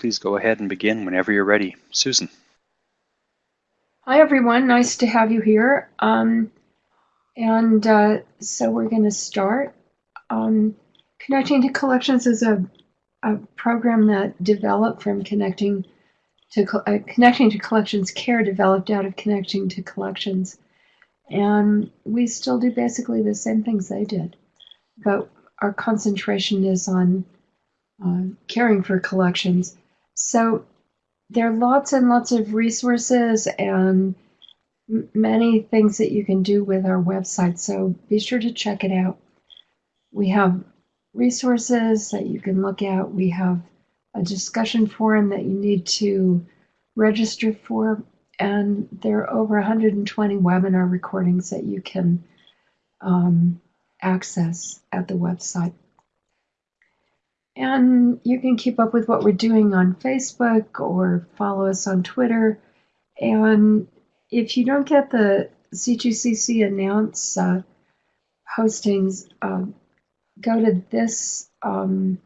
Please go ahead and begin whenever you're ready. Susan. Hi, everyone. Nice to have you here. Um, and uh, so we're going to start. Um, Connecting to Collections is a, a program that developed from connecting to uh, connecting to collections care developed out of connecting to collections and we still do basically the same things they did but our concentration is on uh, caring for collections so there are lots and lots of resources and many things that you can do with our website so be sure to check it out we have resources that you can look at we have a discussion forum that you need to register for. And there are over 120 webinar recordings that you can um, access at the website. And you can keep up with what we're doing on Facebook or follow us on Twitter. And if you don't get the C2CC announce uh, postings, uh, go to this um,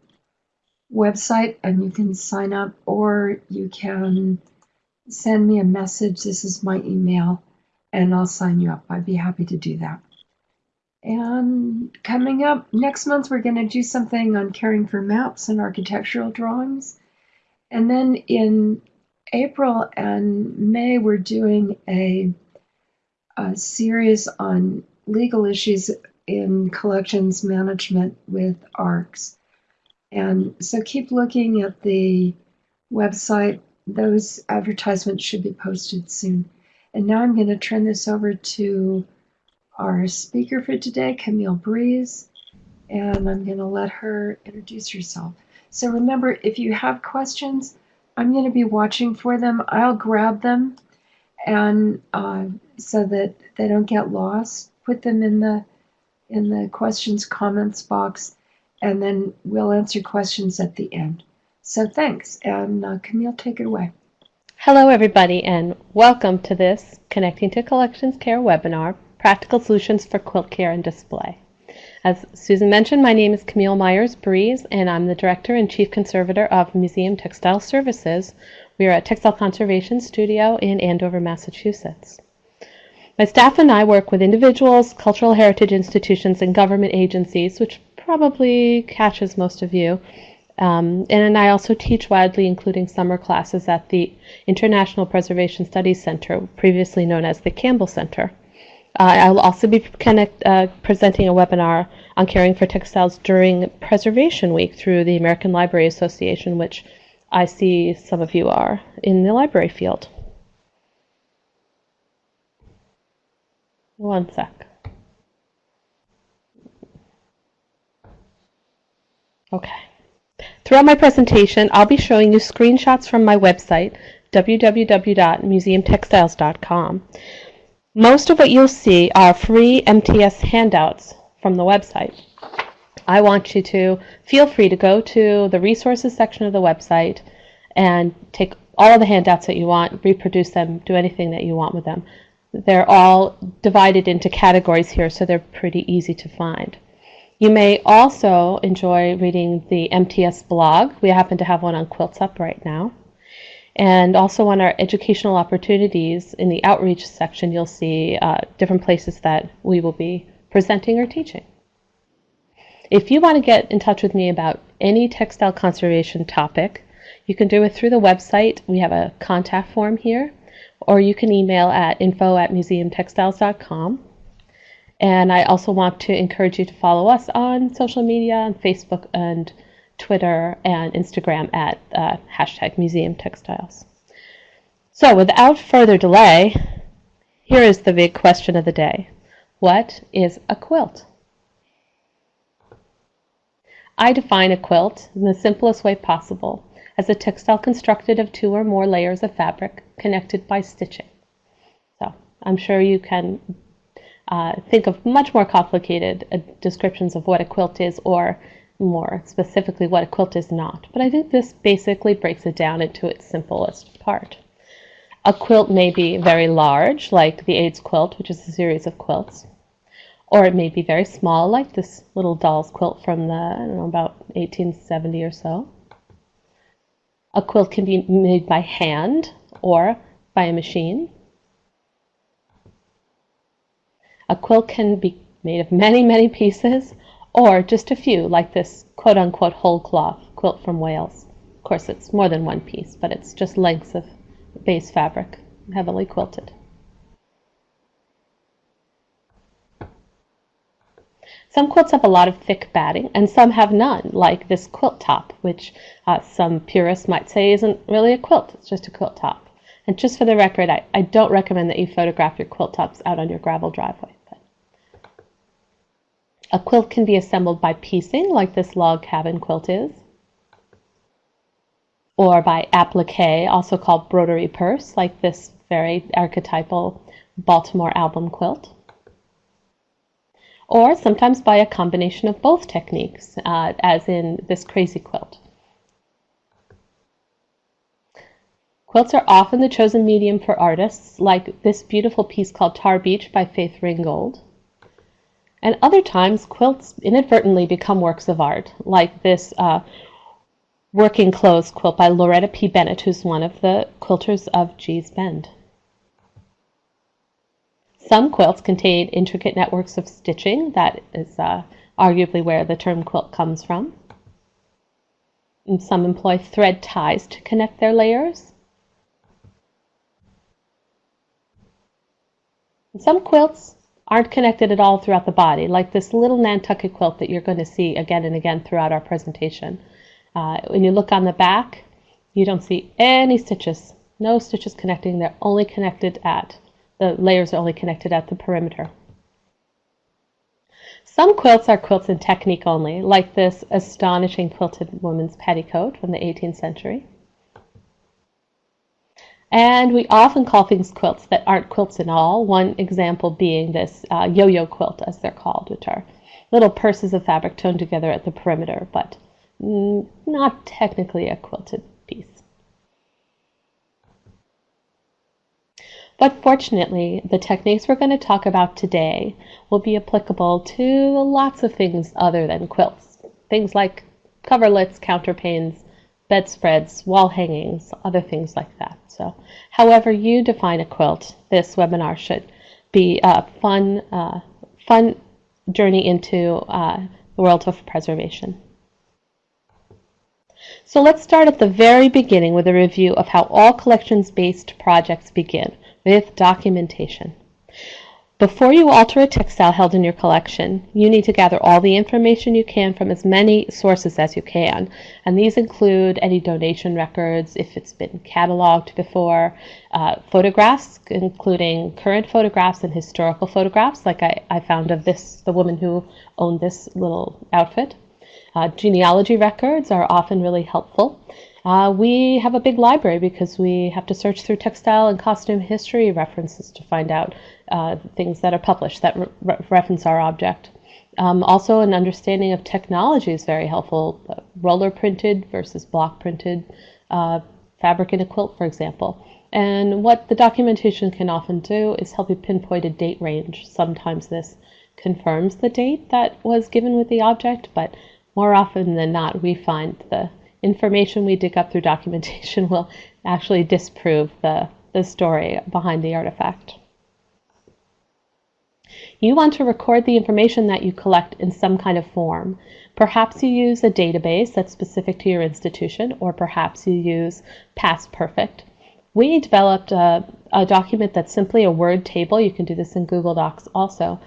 website and you can sign up or you can send me a message. This is my email and I'll sign you up. I'd be happy to do that. And coming up next month, we're going to do something on caring for maps and architectural drawings. And then in April and May, we're doing a, a series on legal issues in collections management with ARCs. And so keep looking at the website. Those advertisements should be posted soon. And now I'm going to turn this over to our speaker for today, Camille Breeze, and I'm going to let her introduce herself. So remember, if you have questions, I'm going to be watching for them. I'll grab them, and uh, so that they don't get lost, put them in the in the questions comments box, and then we'll answer questions at the end. So thanks, and uh, Camille, take it away. Hello, everybody, and welcome to this Connecting to Collections Care webinar, Practical Solutions for Quilt Care and Display. As Susan mentioned, my name is Camille Myers Breeze, and I'm the Director and Chief Conservator of Museum Textile Services. We are a textile conservation studio in Andover, Massachusetts. My staff and I work with individuals, cultural heritage institutions, and government agencies, which probably catches most of you. Um, and I also teach widely, including summer classes at the International Preservation Studies Center, previously known as the Campbell Center. Uh, I will also be connect, uh, presenting a webinar on caring for textiles during Preservation Week through the American Library Association, which I see some of you are in the library field. One sec. Okay. Throughout my presentation, I'll be showing you screenshots from my website, www.museumtextiles.com. Most of what you'll see are free MTS handouts from the website. I want you to feel free to go to the resources section of the website and take all of the handouts that you want, reproduce them, do anything that you want with them. They're all divided into categories here, so they're pretty easy to find. You may also enjoy reading the MTS blog. We happen to have one on Quilts Up right now. And also on our educational opportunities in the outreach section, you'll see uh, different places that we will be presenting or teaching. If you want to get in touch with me about any textile conservation topic, you can do it through the website. We have a contact form here, or you can email at info at museumtextiles.com. And I also want to encourage you to follow us on social media, on Facebook and Twitter and Instagram at uh, hashtag Museum Textiles. So without further delay, here is the big question of the day. What is a quilt? I define a quilt in the simplest way possible as a textile constructed of two or more layers of fabric connected by stitching. So I'm sure you can uh, think of much more complicated uh, descriptions of what a quilt is or more specifically what a quilt is not. But I think this basically breaks it down into its simplest part. A quilt may be very large, like the AIDS quilt, which is a series of quilts, or it may be very small, like this little doll's quilt from the, I don't know, about 1870 or so. A quilt can be made by hand or by a machine. A quilt can be made of many, many pieces or just a few, like this quote unquote whole cloth quilt from Wales. Of course, it's more than one piece, but it's just lengths of base fabric, heavily quilted. Some quilts have a lot of thick batting, and some have none, like this quilt top, which uh, some purists might say isn't really a quilt, it's just a quilt top. And just for the record, I, I don't recommend that you photograph your quilt tops out on your gravel driveway. A quilt can be assembled by piecing, like this log cabin quilt is, or by applique, also called broderie perse, like this very archetypal Baltimore album quilt or sometimes by a combination of both techniques, uh, as in this crazy quilt. Quilts are often the chosen medium for artists, like this beautiful piece called Tar Beach by Faith Ringgold. And other times, quilts inadvertently become works of art, like this uh, working clothes quilt by Loretta P. Bennett, who's one of the quilters of Gee's Bend. Some quilts contain intricate networks of stitching. That is uh, arguably where the term quilt comes from. And some employ thread ties to connect their layers. And some quilts aren't connected at all throughout the body, like this little Nantucket quilt that you're going to see again and again throughout our presentation. Uh, when you look on the back, you don't see any stitches, no stitches connecting. They're only connected at the layers are only connected at the perimeter. Some quilts are quilts in technique only, like this astonishing quilted woman's petticoat from the 18th century. And we often call things quilts that aren't quilts at all, one example being this uh, yo-yo quilt, as they're called, which are little purses of fabric toned together at the perimeter, but not technically a quilted piece. But fortunately, the techniques we're going to talk about today will be applicable to lots of things other than quilts. Things like coverlets, counterpanes, bedspreads, wall hangings, other things like that. So however you define a quilt, this webinar should be a fun, uh, fun journey into uh, the world of preservation. So let's start at the very beginning with a review of how all collections-based projects begin with documentation. Before you alter a textile held in your collection, you need to gather all the information you can from as many sources as you can. And these include any donation records, if it's been cataloged before, uh, photographs, including current photographs and historical photographs, like I, I found of this, the woman who owned this little outfit. Uh, genealogy records are often really helpful. Uh, we have a big library because we have to search through textile and costume history references to find out uh, things that are published that re reference our object. Um, also, an understanding of technology is very helpful. Roller printed versus block printed uh, fabric in a quilt, for example. And what the documentation can often do is help you pinpoint a date range. Sometimes this confirms the date that was given with the object, but more often than not, we find the information we dig up through documentation will actually disprove the, the story behind the artifact. You want to record the information that you collect in some kind of form. Perhaps you use a database that's specific to your institution, or perhaps you use Past Perfect. We developed a, a document that's simply a Word table. You can do this in Google Docs also,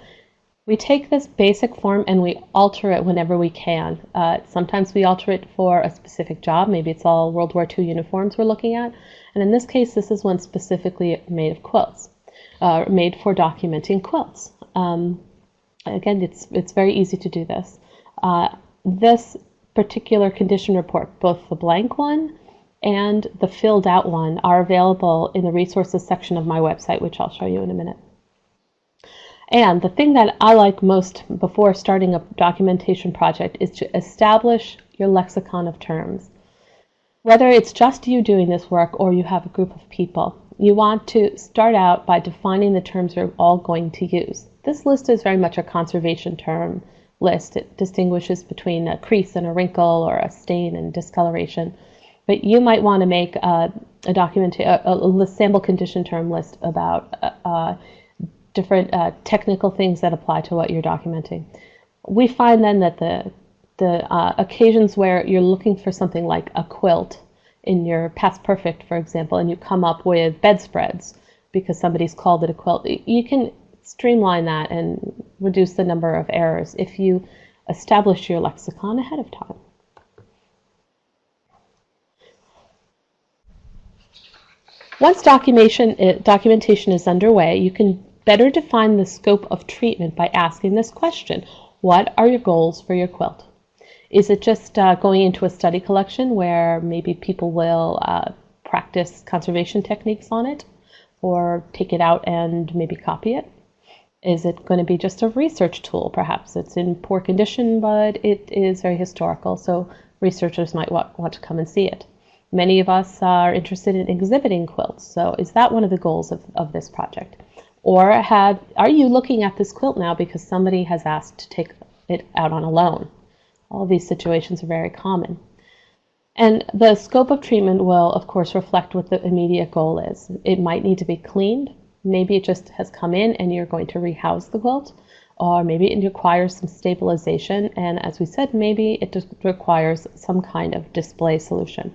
we take this basic form and we alter it whenever we can. Uh, sometimes we alter it for a specific job. Maybe it's all World War II uniforms we're looking at. And in this case, this is one specifically made of quilts, uh, made for documenting quilts. Um, again, it's, it's very easy to do this. Uh, this particular condition report, both the blank one and the filled out one, are available in the resources section of my website, which I'll show you in a minute. And the thing that I like most before starting a documentation project is to establish your lexicon of terms. Whether it's just you doing this work or you have a group of people, you want to start out by defining the terms you're all going to use. This list is very much a conservation term list. It distinguishes between a crease and a wrinkle or a stain and discoloration. but you might want to make a, a document, a, a, sample condition term list about uh, uh, different uh, technical things that apply to what you're documenting. We find then that the the uh, occasions where you're looking for something like a quilt in your past perfect, for example, and you come up with bedspreads because somebody's called it a quilt, you can streamline that and reduce the number of errors if you establish your lexicon ahead of time. Once documentation, uh, documentation is underway, you can better define the scope of treatment by asking this question. What are your goals for your quilt? Is it just uh, going into a study collection where maybe people will uh, practice conservation techniques on it or take it out and maybe copy it? Is it going to be just a research tool? Perhaps it's in poor condition, but it is very historical, so researchers might want, want to come and see it. Many of us are interested in exhibiting quilts, so is that one of the goals of, of this project? Or have, are you looking at this quilt now because somebody has asked to take it out on a loan? All these situations are very common. And the scope of treatment will, of course, reflect what the immediate goal is. It might need to be cleaned. Maybe it just has come in and you're going to rehouse the quilt. Or maybe it requires some stabilization. And as we said, maybe it just requires some kind of display solution.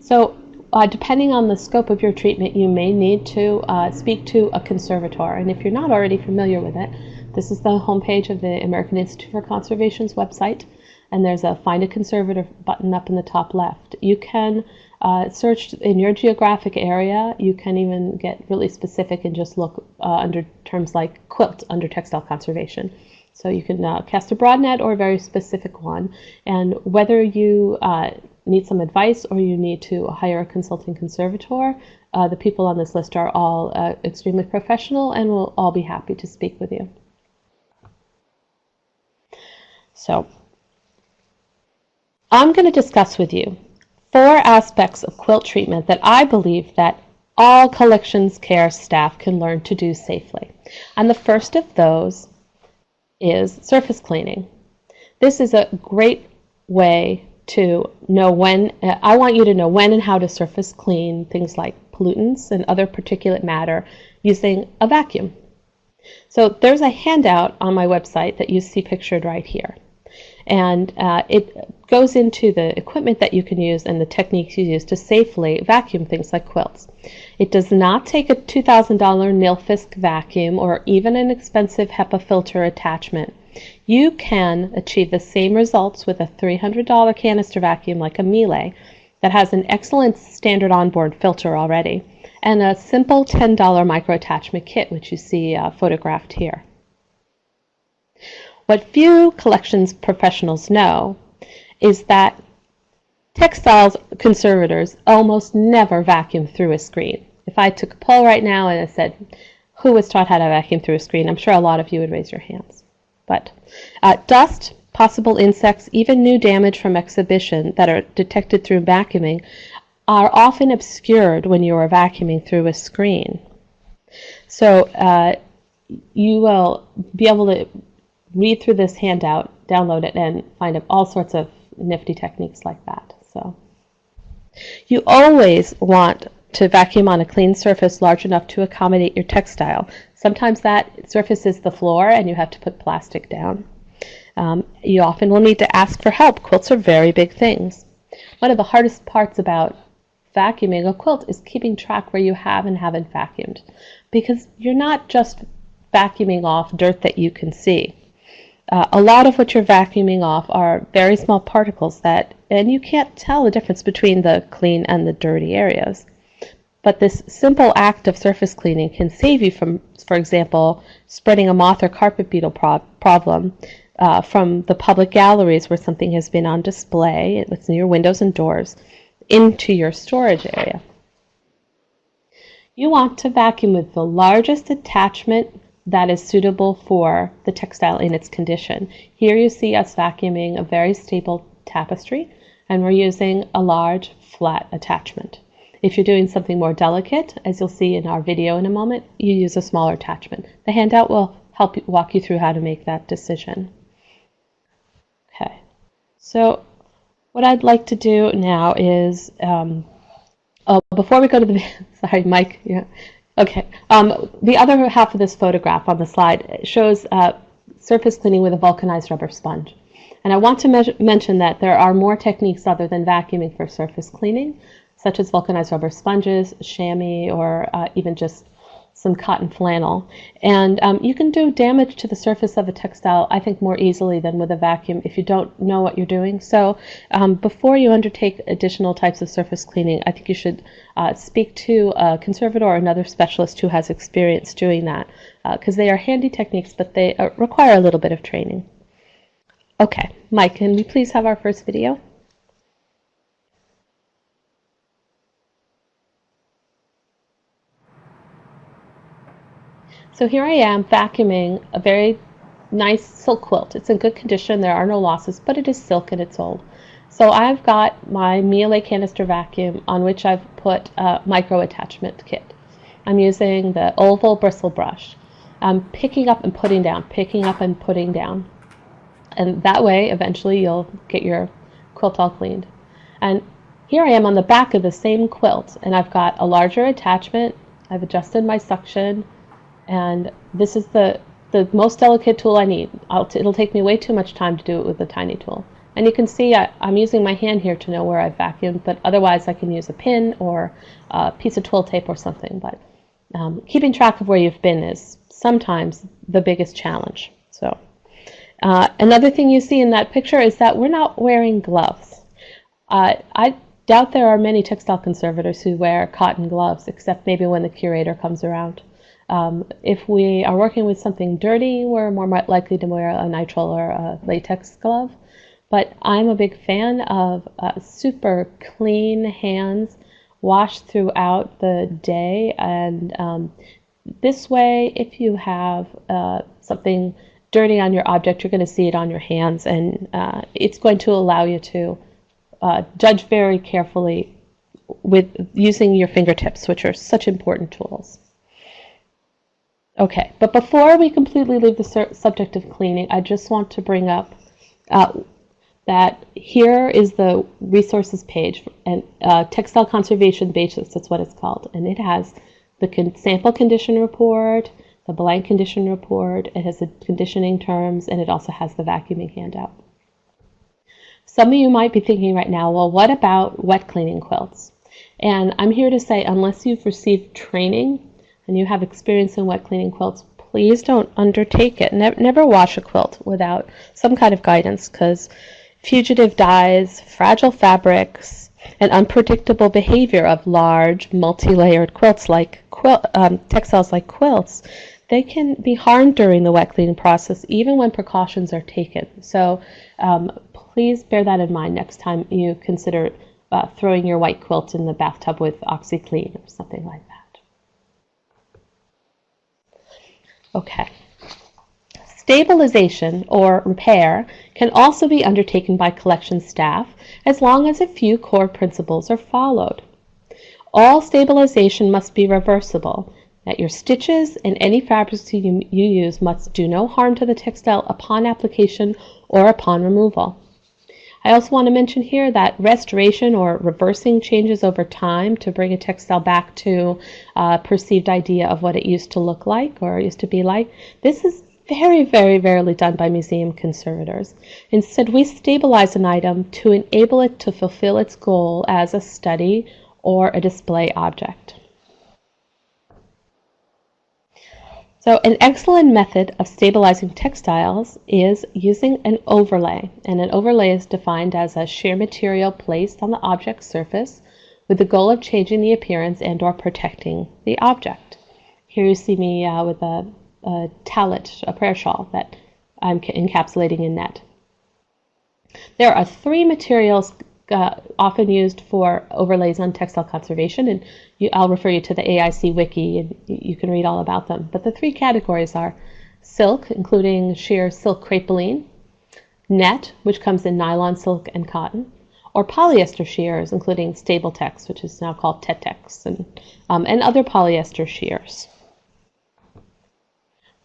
So uh, depending on the scope of your treatment, you may need to uh, speak to a conservator. And if you're not already familiar with it, this is the homepage of the American Institute for Conservation's website. And there's a Find a Conservator button up in the top left. You can uh, search in your geographic area. You can even get really specific and just look uh, under terms like quilt under textile conservation. So you can uh, cast a broad net or a very specific one. And whether you uh, need some advice or you need to hire a consulting conservator, uh, the people on this list are all uh, extremely professional and will all be happy to speak with you. So, I'm going to discuss with you four aspects of quilt treatment that I believe that all collections care staff can learn to do safely. And the first of those is surface cleaning. This is a great way to know when, I want you to know when and how to surface clean things like pollutants and other particulate matter using a vacuum. So there's a handout on my website that you see pictured right here. And uh, it goes into the equipment that you can use and the techniques you use to safely vacuum things like quilts. It does not take a $2,000 Nilfisk vacuum or even an expensive HEPA filter attachment. You can achieve the same results with a $300 canister vacuum like a Miele that has an excellent standard onboard filter already and a simple $10 micro attachment kit which you see uh, photographed here. What few collections professionals know is that textiles conservators almost never vacuum through a screen. If I took a poll right now and I said, who was taught how to vacuum through a screen, I'm sure a lot of you would raise your hands. But uh, dust, possible insects, even new damage from exhibition that are detected through vacuuming are often obscured when you are vacuuming through a screen. So uh, you will be able to read through this handout, download it, and find all sorts of nifty techniques like that. So you always want to vacuum on a clean surface large enough to accommodate your textile. Sometimes that surface is the floor and you have to put plastic down. Um, you often will need to ask for help. Quilts are very big things. One of the hardest parts about vacuuming a quilt is keeping track where you have and haven't vacuumed because you're not just vacuuming off dirt that you can see. Uh, a lot of what you're vacuuming off are very small particles that, and you can't tell the difference between the clean and the dirty areas. But this simple act of surface cleaning can save you from, for example, spreading a moth or carpet beetle pro problem uh, from the public galleries where something has been on display, it's near windows and doors, into your storage area. You want to vacuum with the largest attachment that is suitable for the textile in its condition. Here you see us vacuuming a very stable tapestry and we're using a large flat attachment. If you're doing something more delicate, as you'll see in our video in a moment, you use a smaller attachment. The handout will help walk you through how to make that decision. Okay, so what I'd like to do now is, um, oh, before we go to the, sorry, Mike, yeah, okay. Um, the other half of this photograph on the slide shows uh, surface cleaning with a vulcanized rubber sponge. And I want to mention that there are more techniques other than vacuuming for surface cleaning, such as vulcanized rubber sponges, chamois, or uh, even just some cotton flannel. And um, you can do damage to the surface of a textile, I think, more easily than with a vacuum if you don't know what you're doing. So um, before you undertake additional types of surface cleaning, I think you should uh, speak to a conservator or another specialist who has experience doing that because uh, they are handy techniques, but they uh, require a little bit of training. Okay, Mike, can we please have our first video? So here I am vacuuming a very nice silk quilt. It's in good condition, there are no losses, but it is silk and it's old. So I've got my Miele canister vacuum on which I've put a micro attachment kit. I'm using the oval bristle brush. I'm picking up and putting down, picking up and putting down. And that way, eventually, you'll get your quilt all cleaned. And here I am on the back of the same quilt, and I've got a larger attachment. I've adjusted my suction, and this is the, the most delicate tool I need. it'll take me way too much time to do it with a tiny tool. And you can see I, am using my hand here to know where I've vacuumed, but otherwise I can use a pin or a piece of twill tape or something. But um, keeping track of where you've been is sometimes the biggest challenge. So. Uh, another thing you see in that picture is that we're not wearing gloves. Uh, I doubt there are many textile conservators who wear cotton gloves, except maybe when the curator comes around. Um, if we are working with something dirty, we're more likely to wear a nitrile or a latex glove. But I'm a big fan of uh, super clean hands, washed throughout the day. And um, this way, if you have uh, something dirty on your object, you're going to see it on your hands, and uh, it's going to allow you to uh, judge very carefully with using your fingertips, which are such important tools. Okay, but before we completely leave the subject of cleaning, I just want to bring up uh, that here is the resources page, and uh, textile conservation basics, that's what it's called, and it has the con sample condition report, the blank condition report, it has the conditioning terms, and it also has the vacuuming handout. Some of you might be thinking right now, well, what about wet cleaning quilts? And I'm here to say, unless you've received training and you have experience in wet cleaning quilts, please don't undertake it. Ne never wash a quilt without some kind of guidance because fugitive dyes, fragile fabrics, and unpredictable behavior of large, multi-layered quilts like quilt, um, textiles like quilts they can be harmed during the wet cleaning process even when precautions are taken. So um, please bear that in mind next time you consider uh, throwing your white quilt in the bathtub with OxiClean or something like that. Okay. Stabilization or repair can also be undertaken by collection staff as long as a few core principles are followed. All stabilization must be reversible that your stitches and any fabrics you, you use must do no harm to the textile upon application or upon removal. I also want to mention here that restoration or reversing changes over time to bring a textile back to a perceived idea of what it used to look like or used to be like. This is very, very rarely done by museum conservators. Instead, we stabilize an item to enable it to fulfill its goal as a study or a display object. So an excellent method of stabilizing textiles is using an overlay. And an overlay is defined as a sheer material placed on the object's surface with the goal of changing the appearance and or protecting the object. Here you see me uh, with a, a tallit, a prayer shawl that I'm encapsulating in net. There are three materials uh, often used for overlays on textile conservation, and you, I'll refer you to the AIC wiki, and you can read all about them. But the three categories are silk, including sheer silk crepeline, net, which comes in nylon, silk, and cotton, or polyester shears, including Stabiltex, which is now called Tetex, and, um, and other polyester shears.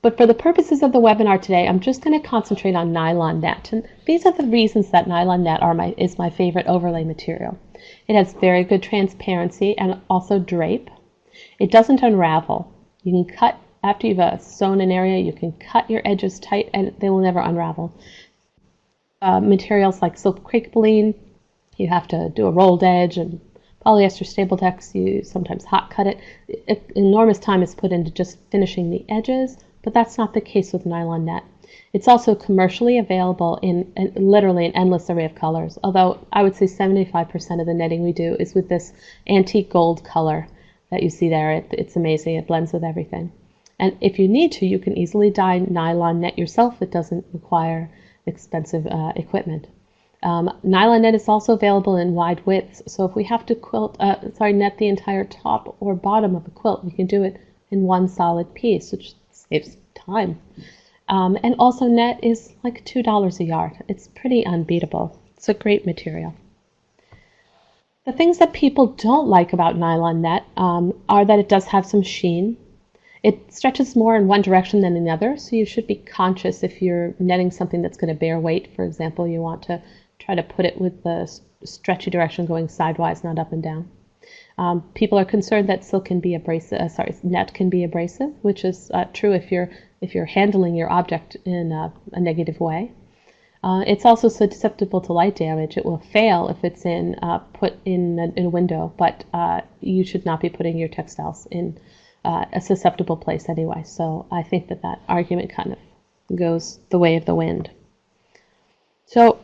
But for the purposes of the webinar today, I'm just going to concentrate on nylon net. And these are the reasons that nylon net are my, is my favorite overlay material. It has very good transparency and also drape. It doesn't unravel. You can cut, after you've uh, sewn an area, you can cut your edges tight and they will never unravel. Uh, materials like silk crepe you have to do a rolled edge and polyester Stabiltex, you sometimes hot cut it. it. Enormous time is put into just finishing the edges but that's not the case with nylon net. It's also commercially available in, in, literally an endless array of colors, although I would say 75% of the netting we do is with this antique gold color that you see there. It, it's amazing. It blends with everything. And if you need to, you can easily dye nylon net yourself. It doesn't require expensive uh, equipment. Um, nylon net is also available in wide widths, so if we have to quilt, uh, sorry, net the entire top or bottom of a quilt, we can do it in one solid piece, which saves time. Um, and also net is like $2 a yard. It's pretty unbeatable. It's a great material. The things that people don't like about nylon net um, are that it does have some sheen. It stretches more in one direction than in the other, so you should be conscious if you're netting something that's going to bear weight. For example, you want to try to put it with the stretchy direction going sidewise, not up and down. Um, people are concerned that silk can be abrasive. Uh, sorry, net can be abrasive, which is uh, true if you're if you're handling your object in a, a negative way. Uh, it's also susceptible to light damage. It will fail if it's in uh, put in a, in a window, but uh, you should not be putting your textiles in uh, a susceptible place anyway. So I think that that argument kind of goes the way of the wind. So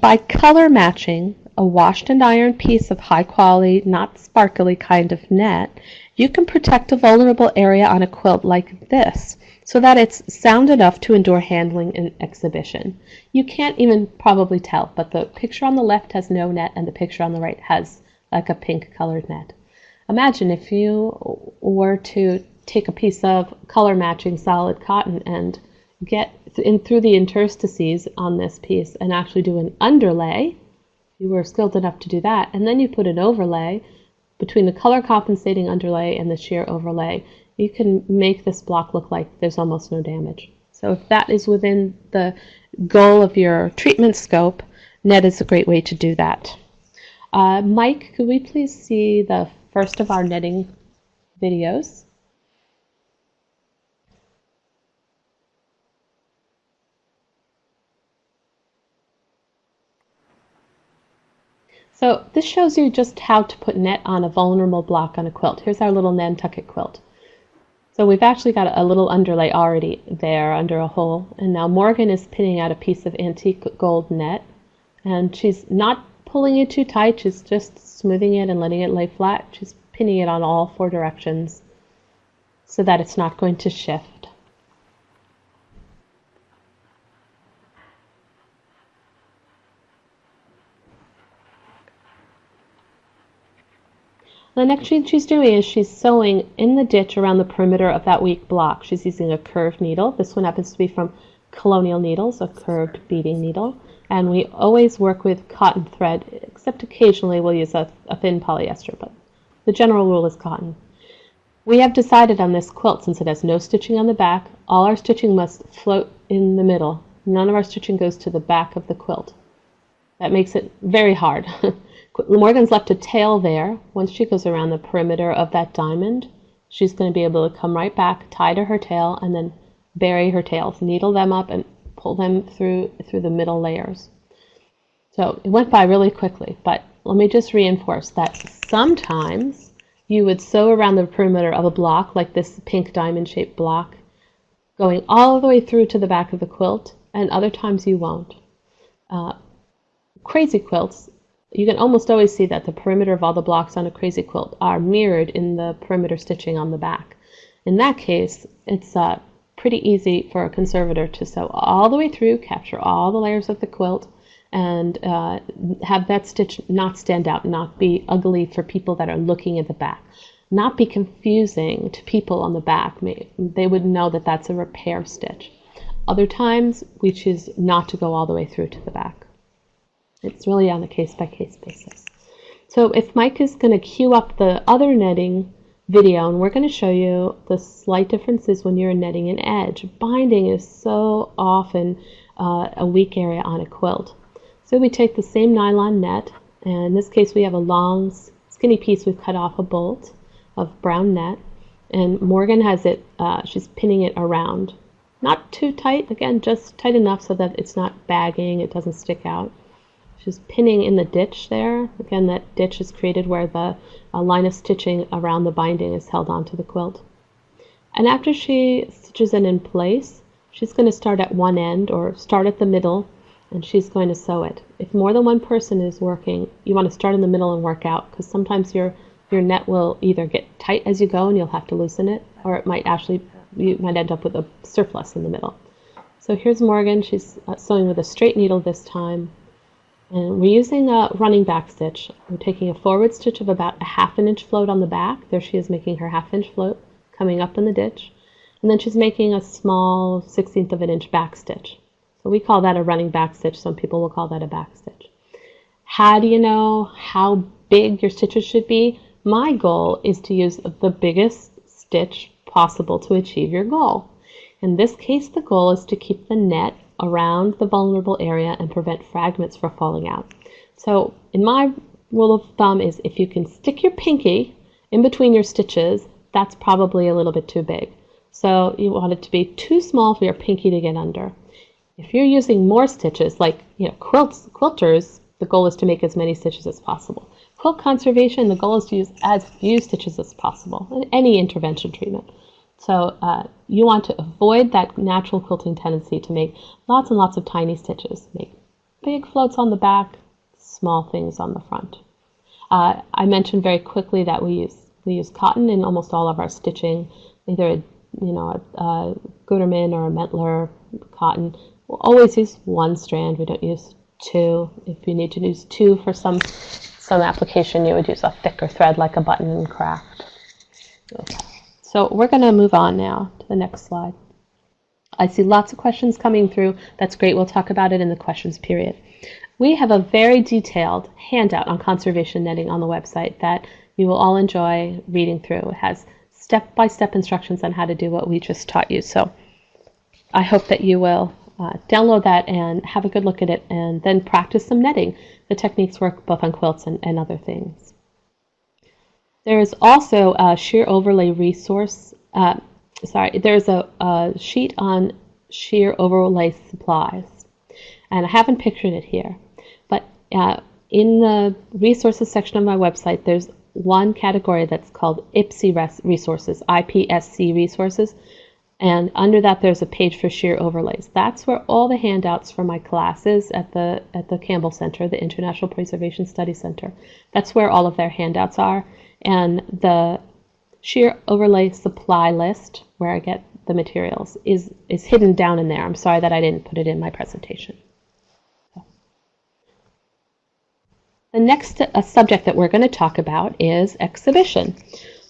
by color matching, a washed and ironed piece of high quality, not sparkly kind of net, you can protect a vulnerable area on a quilt like this so that it's sound enough to endure handling in exhibition. You can't even probably tell, but the picture on the left has no net and the picture on the right has like a pink colored net. Imagine if you were to take a piece of color matching solid cotton and get in through the interstices on this piece and actually do an underlay you were skilled enough to do that. And then you put an overlay between the color compensating underlay and the sheer overlay. You can make this block look like there's almost no damage. So if that is within the goal of your treatment scope, net is a great way to do that. Uh, Mike, could we please see the first of our netting videos? So this shows you just how to put net on a vulnerable block on a quilt. Here's our little Nantucket quilt. So we've actually got a little underlay already there under a hole. And now Morgan is pinning out a piece of antique gold net. And she's not pulling it too tight, she's just smoothing it and letting it lay flat. She's pinning it on all four directions so that it's not going to shift. The next thing she's doing is she's sewing in the ditch around the perimeter of that weak block. She's using a curved needle. This one happens to be from Colonial Needles, a curved beading needle. And we always work with cotton thread, except occasionally we'll use a, a thin polyester, but the general rule is cotton. We have decided on this quilt, since it has no stitching on the back, all our stitching must float in the middle. None of our stitching goes to the back of the quilt. That makes it very hard. Morgan's left a tail there. Once she goes around the perimeter of that diamond, she's going to be able to come right back, tie to her tail, and then bury her tails, needle them up, and pull them through through the middle layers. So it went by really quickly, but let me just reinforce that sometimes you would sew around the perimeter of a block, like this pink diamond-shaped block, going all the way through to the back of the quilt, and other times you won't. Uh, crazy quilts you can almost always see that the perimeter of all the blocks on a crazy quilt are mirrored in the perimeter stitching on the back. In that case, it's uh, pretty easy for a conservator to sew all the way through, capture all the layers of the quilt, and uh, have that stitch not stand out, not be ugly for people that are looking at the back, not be confusing to people on the back. They would know that that's a repair stitch. Other times, we choose not to go all the way through to the back. It's really on a case by case basis. So if Mike is going to cue up the other netting video and we're going to show you the slight differences when you're netting an edge. Binding is so often uh, a weak area on a quilt. So we take the same nylon net and in this case we have a long skinny piece we've cut off a bolt of brown net and Morgan has it, uh, she's pinning it around. Not too tight, again, just tight enough so that it's not bagging, it doesn't stick out. She's pinning in the ditch there. Again, that ditch is created where the uh, line of stitching around the binding is held onto the quilt. And after she stitches it in place, she's going to start at one end or start at the middle and she's going to sew it. If more than one person is working, you want to start in the middle and work out because sometimes your your net will either get tight as you go and you'll have to loosen it, or it might actually, you might end up with a surplus in the middle. So here's Morgan, she's uh, sewing with a straight needle this time. And we're using a running back stitch. We're taking a forward stitch of about a half an inch float on the back. There she is making her half inch float coming up in the ditch. And then she's making a small 16th of an inch back stitch. So we call that a running back stitch. Some people will call that a back stitch. How do you know how big your stitches should be? My goal is to use the biggest stitch possible to achieve your goal. In this case, the goal is to keep the net around the vulnerable area and prevent fragments from falling out. So in my rule of thumb is if you can stick your pinky in between your stitches, that's probably a little bit too big. So you want it to be too small for your pinky to get under. If you're using more stitches, like you know quilts, quilters, the goal is to make as many stitches as possible. Quilt conservation, the goal is to use as few stitches as possible in any intervention treatment. So uh, you want to avoid that natural quilting tendency to make lots and lots of tiny stitches. Make big floats on the back, small things on the front. Uh, I mentioned very quickly that we use we use cotton in almost all of our stitching, either a, you know a, a Gutermann or a Mettler cotton. We'll always use one strand. We don't use two. If you need to use two for some some application, you would use a thicker thread like a button and craft. Okay. So we're going to move on now to the next slide. I see lots of questions coming through. That's great. We'll talk about it in the questions period. We have a very detailed handout on conservation netting on the website that you will all enjoy reading through. It has step-by-step -step instructions on how to do what we just taught you. So I hope that you will uh, download that and have a good look at it and then practice some netting. The techniques work both on quilts and, and other things. There is also a sheer overlay resource. Uh, sorry, there's a, a, sheet on sheer overlay supplies. And I haven't pictured it here. But uh, in the resources section of my website, there's one category that's called IPSC resources, IPSC resources, and under that, there's a page for sheer overlays. That's where all the handouts for my classes at the at the Campbell Center, the International Preservation Study Center. That's where all of their handouts are. And the sheer overlay supply list, where I get the materials, is is hidden down in there. I'm sorry that I didn't put it in my presentation. The next subject that we're going to talk about is exhibition.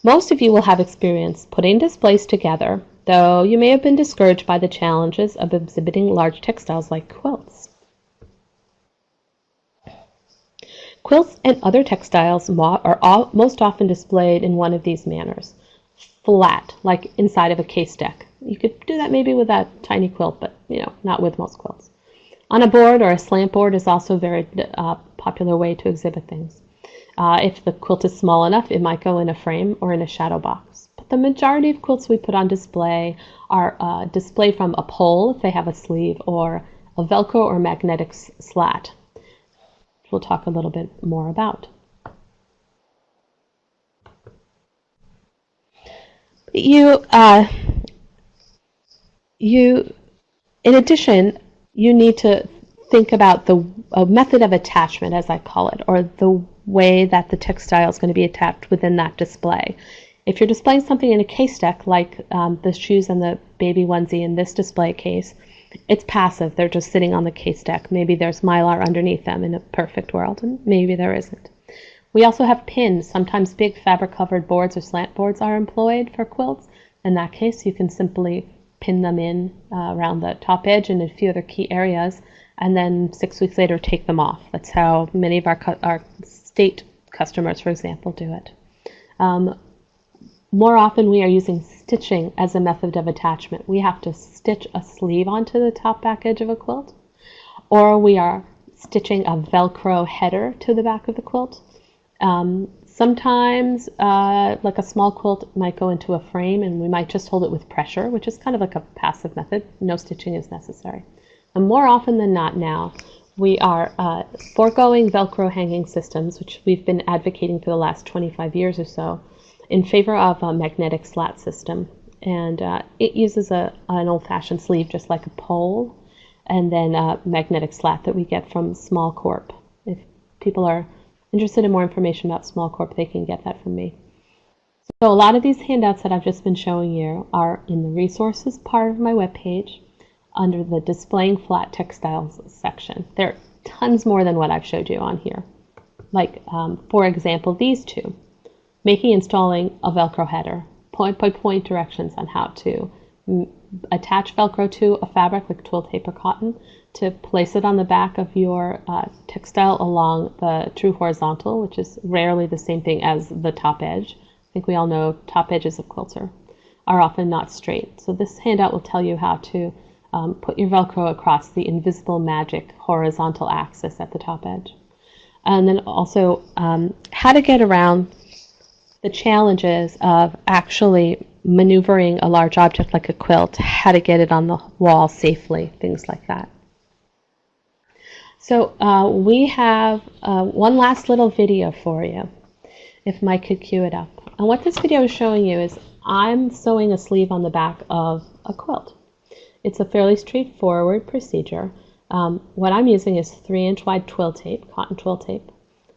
Most of you will have experience putting displays together though you may have been discouraged by the challenges of exhibiting large textiles like quilts. Quilts and other textiles are most often displayed in one of these manners. Flat, like inside of a case deck. You could do that maybe with a tiny quilt, but you know, not with most quilts. On a board or a slant board is also a very uh, popular way to exhibit things. Uh, if the quilt is small enough, it might go in a frame or in a shadow box But the majority of quilts we put on display are uh, displayed from a pole if they have a sleeve or a Velcro or magnetic slat. We'll talk a little bit more about. You, uh, you, in addition, you need to think about the method of attachment, as I call it, or the way that the textile is going to be attached within that display. If you're displaying something in a case deck, like um, the shoes and the baby onesie in this display case, it's passive. They're just sitting on the case deck. Maybe there's mylar underneath them in a perfect world, and maybe there isn't. We also have pins. Sometimes big fabric covered boards or slant boards are employed for quilts. In that case, you can simply pin them in uh, around the top edge and a few other key areas, and then six weeks later take them off. That's how many of our, our state customers, for example, do it. Um, more often we are using stitching as a method of attachment. We have to stitch a sleeve onto the top back edge of a quilt, or we are stitching a Velcro header to the back of the quilt. Um, sometimes, uh, like a small quilt might go into a frame and we might just hold it with pressure, which is kind of like a passive method. No stitching is necessary. And more often than not now, we are uh, foregoing Velcro hanging systems, which we've been advocating for the last 25 years or so, in favor of a magnetic slat system. And uh, it uses a, an old-fashioned sleeve, just like a pole, and then a magnetic slat that we get from Small Corp. If people are interested in more information about Small Corp, they can get that from me. So a lot of these handouts that I've just been showing you are in the resources part of my webpage under the displaying flat textiles section. There are tons more than what I've showed you on here. Like, um, for example, these two. Making installing a Velcro header. Point by point directions on how to attach Velcro to a fabric like twill tape or cotton to place it on the back of your uh, textile along the true horizontal, which is rarely the same thing as the top edge. I think we all know top edges of quilts are, are often not straight. So this handout will tell you how to um, put your Velcro across the invisible magic horizontal axis at the top edge. And then also um, how to get around the challenges of actually maneuvering a large object like a quilt, how to get it on the wall safely, things like that. So uh, we have uh, one last little video for you, if Mike could cue it up. And what this video is showing you is I'm sewing a sleeve on the back of a quilt. It's a fairly straightforward procedure. Um, what I'm using is 3 inch wide twill tape, cotton twill tape.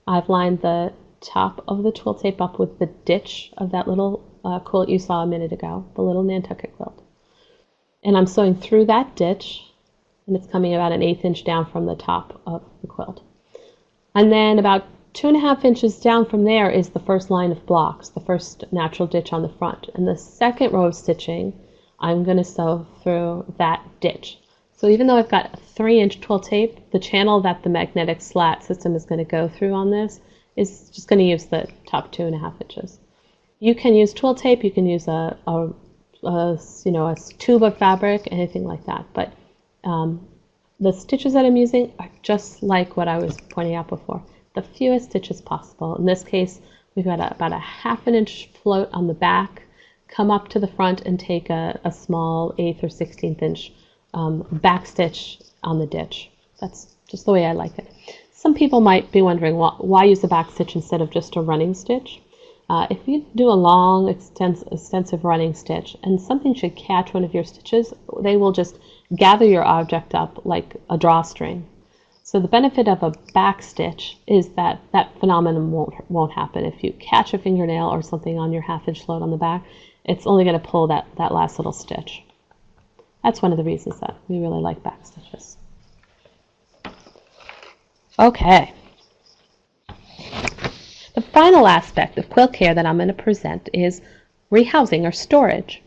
I've lined the top of the twill tape up with the ditch of that little uh, quilt you saw a minute ago, the little Nantucket quilt. And I'm sewing through that ditch, and it's coming about an eighth inch down from the top of the quilt. And then about two and a half inches down from there is the first line of blocks, the first natural ditch on the front. And the second row of stitching I'm going to sew through that ditch. So even though I've got 3 inch twill tape, the channel that the magnetic slat system is going to go through on this is just going to use the top two and a half inches. You can use twill tape, you can use a, a, a you know a tube of fabric, anything like that. But um, the stitches that I'm using are just like what I was pointing out before. The fewest stitches possible. In this case, we've got a, about a half an inch float on the back come up to the front and take a, a small eighth or 16th inch um, back stitch on the ditch. That's just the way I like it. Some people might be wondering why, why use a back stitch instead of just a running stitch. Uh, if you do a long, extens extensive running stitch and something should catch one of your stitches, they will just gather your object up like a drawstring. So the benefit of a back stitch is that that phenomenon won't, won't happen. If you catch a fingernail or something on your half inch load on the back, it's only going to pull that, that last little stitch. That's one of the reasons that we really like back stitches. Okay. The final aspect of quilt care that I'm going to present is rehousing or storage.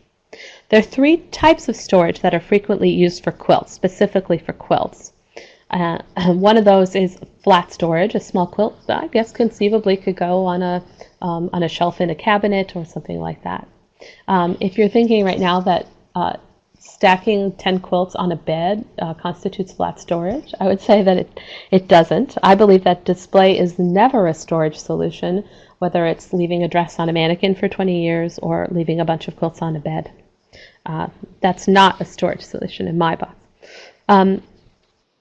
There are three types of storage that are frequently used for quilts, specifically for quilts. Uh, one of those is flat storage. A small quilt, that I guess, conceivably could go on a um, on a shelf in a cabinet or something like that. Um, if you're thinking right now that uh, stacking 10 quilts on a bed uh, constitutes flat storage, I would say that it, it doesn't. I believe that display is never a storage solution, whether it's leaving a dress on a mannequin for 20 years or leaving a bunch of quilts on a bed. Uh, that's not a storage solution in my box. Um,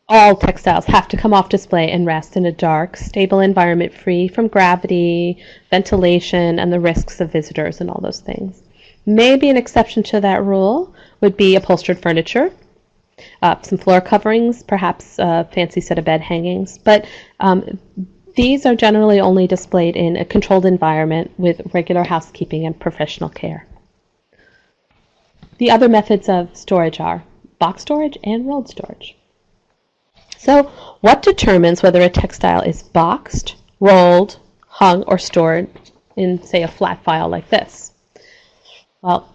all textiles have to come off display and rest in a dark, stable environment free from gravity, ventilation, and the risks of visitors and all those things. Maybe an exception to that rule would be upholstered furniture, uh, some floor coverings, perhaps a fancy set of bed hangings, but um, these are generally only displayed in a controlled environment with regular housekeeping and professional care. The other methods of storage are box storage and rolled storage. So what determines whether a textile is boxed, rolled, hung, or stored in, say, a flat file like this? Well,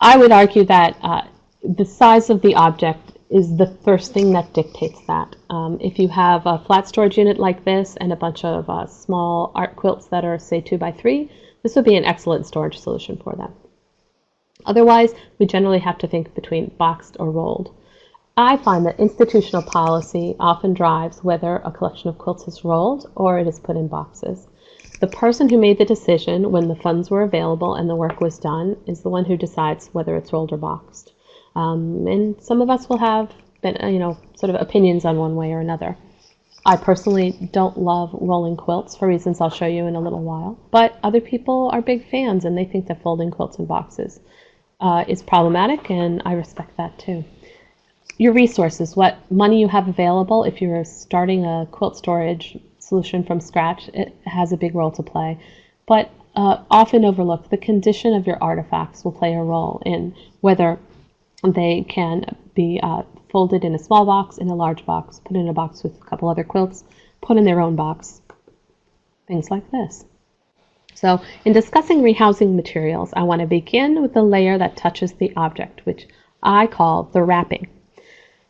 I would argue that uh, the size of the object is the first thing that dictates that. Um, if you have a flat storage unit like this and a bunch of uh, small art quilts that are, say, two by three, this would be an excellent storage solution for them. Otherwise, we generally have to think between boxed or rolled. I find that institutional policy often drives whether a collection of quilts is rolled or it is put in boxes. The person who made the decision when the funds were available and the work was done is the one who decides whether it's rolled or boxed. Um, and some of us will have, been, uh, you know, sort of opinions on one way or another. I personally don't love rolling quilts for reasons I'll show you in a little while, but other people are big fans and they think that folding quilts in boxes uh, is problematic, and I respect that too. Your resources, what money you have available, if you're starting a quilt storage solution from scratch, it has a big role to play. But uh, often overlooked, the condition of your artifacts will play a role in whether they can be uh, folded in a small box, in a large box, put in a box with a couple other quilts, put in their own box, things like this. So in discussing rehousing materials, I want to begin with the layer that touches the object, which I call the wrapping.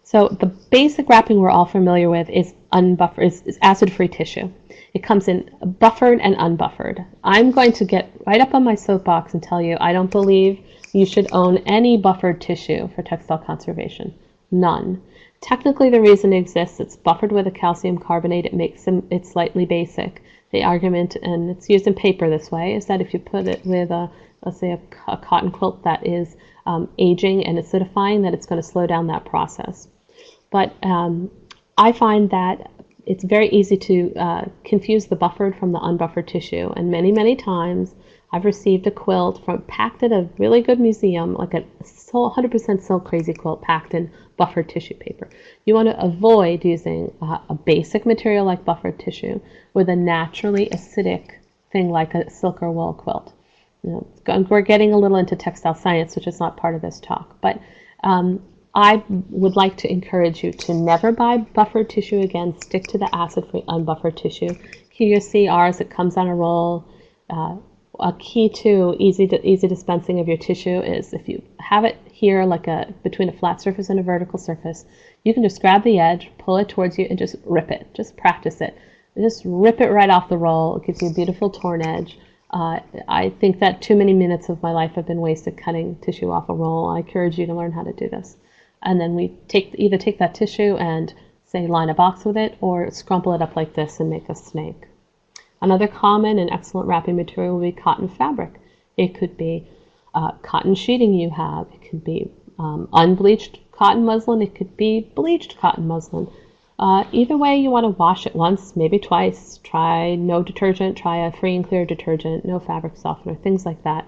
So the basic wrapping we're all familiar with is unbuffered, is, is acid-free tissue. It comes in buffered and unbuffered. I'm going to get right up on my soapbox and tell you I don't believe you should own any buffered tissue for textile conservation. None. Technically, the reason it exists, it's buffered with a calcium carbonate. It makes it slightly basic the argument, and it's used in paper this way, is that if you put it with a, let's say, a, a cotton quilt that is um, aging and acidifying, that it's going to slow down that process. But um, I find that it's very easy to uh, confuse the buffered from the unbuffered tissue, and many, many times I've received a quilt from packed at a really good museum, like a 100% silk crazy quilt packed in buffered tissue paper. You want to avoid using uh, a basic material like buffered tissue with a naturally acidic thing like a silk or wool quilt. You know, we're getting a little into textile science, which is not part of this talk, but um, I would like to encourage you to never buy buffered tissue again. Stick to the acid-free unbuffered tissue. Here you see ours. It comes on a roll. Uh, a key to easy to, easy dispensing of your tissue is if you have it here like a between a flat surface and a vertical surface, you can just grab the edge, pull it towards you, and just rip it. Just practice it. Just rip it right off the roll. It gives you a beautiful torn edge. Uh, I think that too many minutes of my life have been wasted cutting tissue off a roll. I encourage you to learn how to do this. And then we take either take that tissue and say line a box with it, or scrumple it up like this and make a snake. Another common and excellent wrapping material will be cotton fabric. It could be uh, cotton sheeting you have. It could be um, unbleached cotton muslin. It could be bleached cotton muslin. Uh, either way, you want to wash it once, maybe twice. Try no detergent. Try a free and clear detergent, no fabric softener, things like that.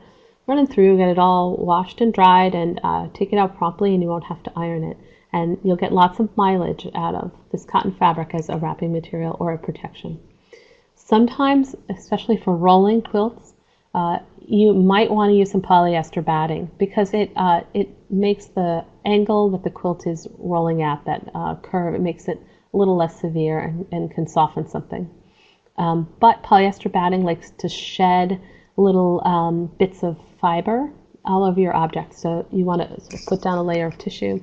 Run it through, get it all washed and dried, and uh, take it out promptly, and you won't have to iron it. And you'll get lots of mileage out of this cotton fabric as a wrapping material or a protection. Sometimes, especially for rolling quilts, uh, you might want to use some polyester batting because it uh, it makes the angle that the quilt is rolling at, that uh, curve, it makes it a little less severe and, and can soften something. Um, but polyester batting likes to shed little um, bits of fiber all over your object. So you want to sort of put down a layer of tissue,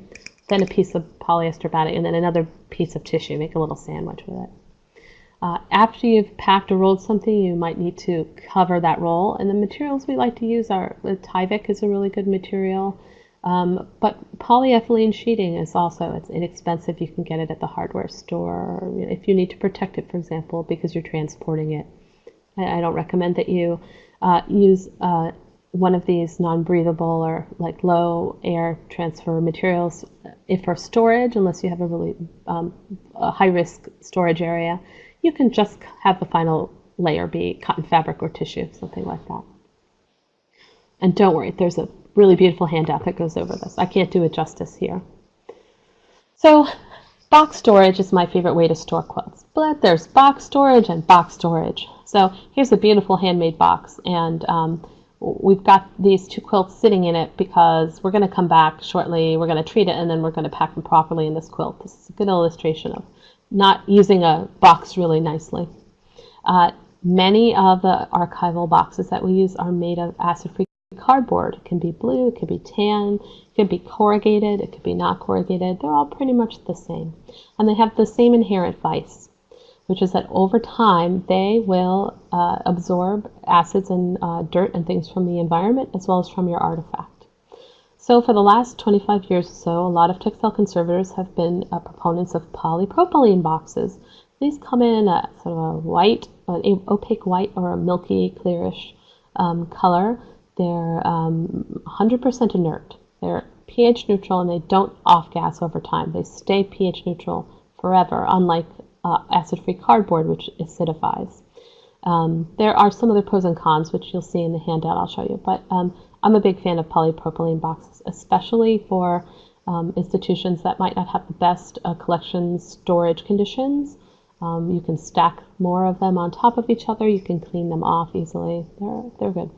then a piece of polyester batting, and then another piece of tissue. Make a little sandwich with it. Uh, after you've packed or rolled something, you might need to cover that roll. And the materials we like to use are Tyvek is a really good material, um, but polyethylene sheeting is also it's inexpensive. You can get it at the hardware store. if you need to protect it, for example, because you're transporting it. I, I don't recommend that you uh, use uh, one of these non-breathable or like low air transfer materials if for storage, unless you have a really um, a high risk storage area you can just have the final layer be cotton fabric or tissue, something like that. And don't worry, there's a really beautiful handout that goes over this. I can't do it justice here. So box storage is my favorite way to store quilts, but there's box storage and box storage. So here's a beautiful handmade box, and um, we've got these two quilts sitting in it because we're going to come back shortly, we're going to treat it, and then we're going to pack them properly in this quilt. This is a good illustration of not using a box really nicely. Uh, many of the archival boxes that we use are made of acid-free cardboard. It can be blue, it could be tan, it could be corrugated, it could be not corrugated. They're all pretty much the same. And they have the same inherent vice, which is that over time they will uh, absorb acids and uh, dirt and things from the environment as well as from your artifact. So for the last 25 years or so, a lot of textile conservators have been uh, proponents of polypropylene boxes. These come in a sort of a white, an opaque white or a milky, clearish um, color. They're 100% um, inert. They're pH neutral and they don't off gas over time. They stay pH neutral forever, unlike uh, acid-free cardboard, which acidifies. Um, there are some other pros and cons, which you'll see in the handout I'll show you, but um, I'm a big fan of polypropylene boxes, especially for um, institutions that might not have the best uh, collection storage conditions. Um, you can stack more of them on top of each other. You can clean them off easily. They're, they're good.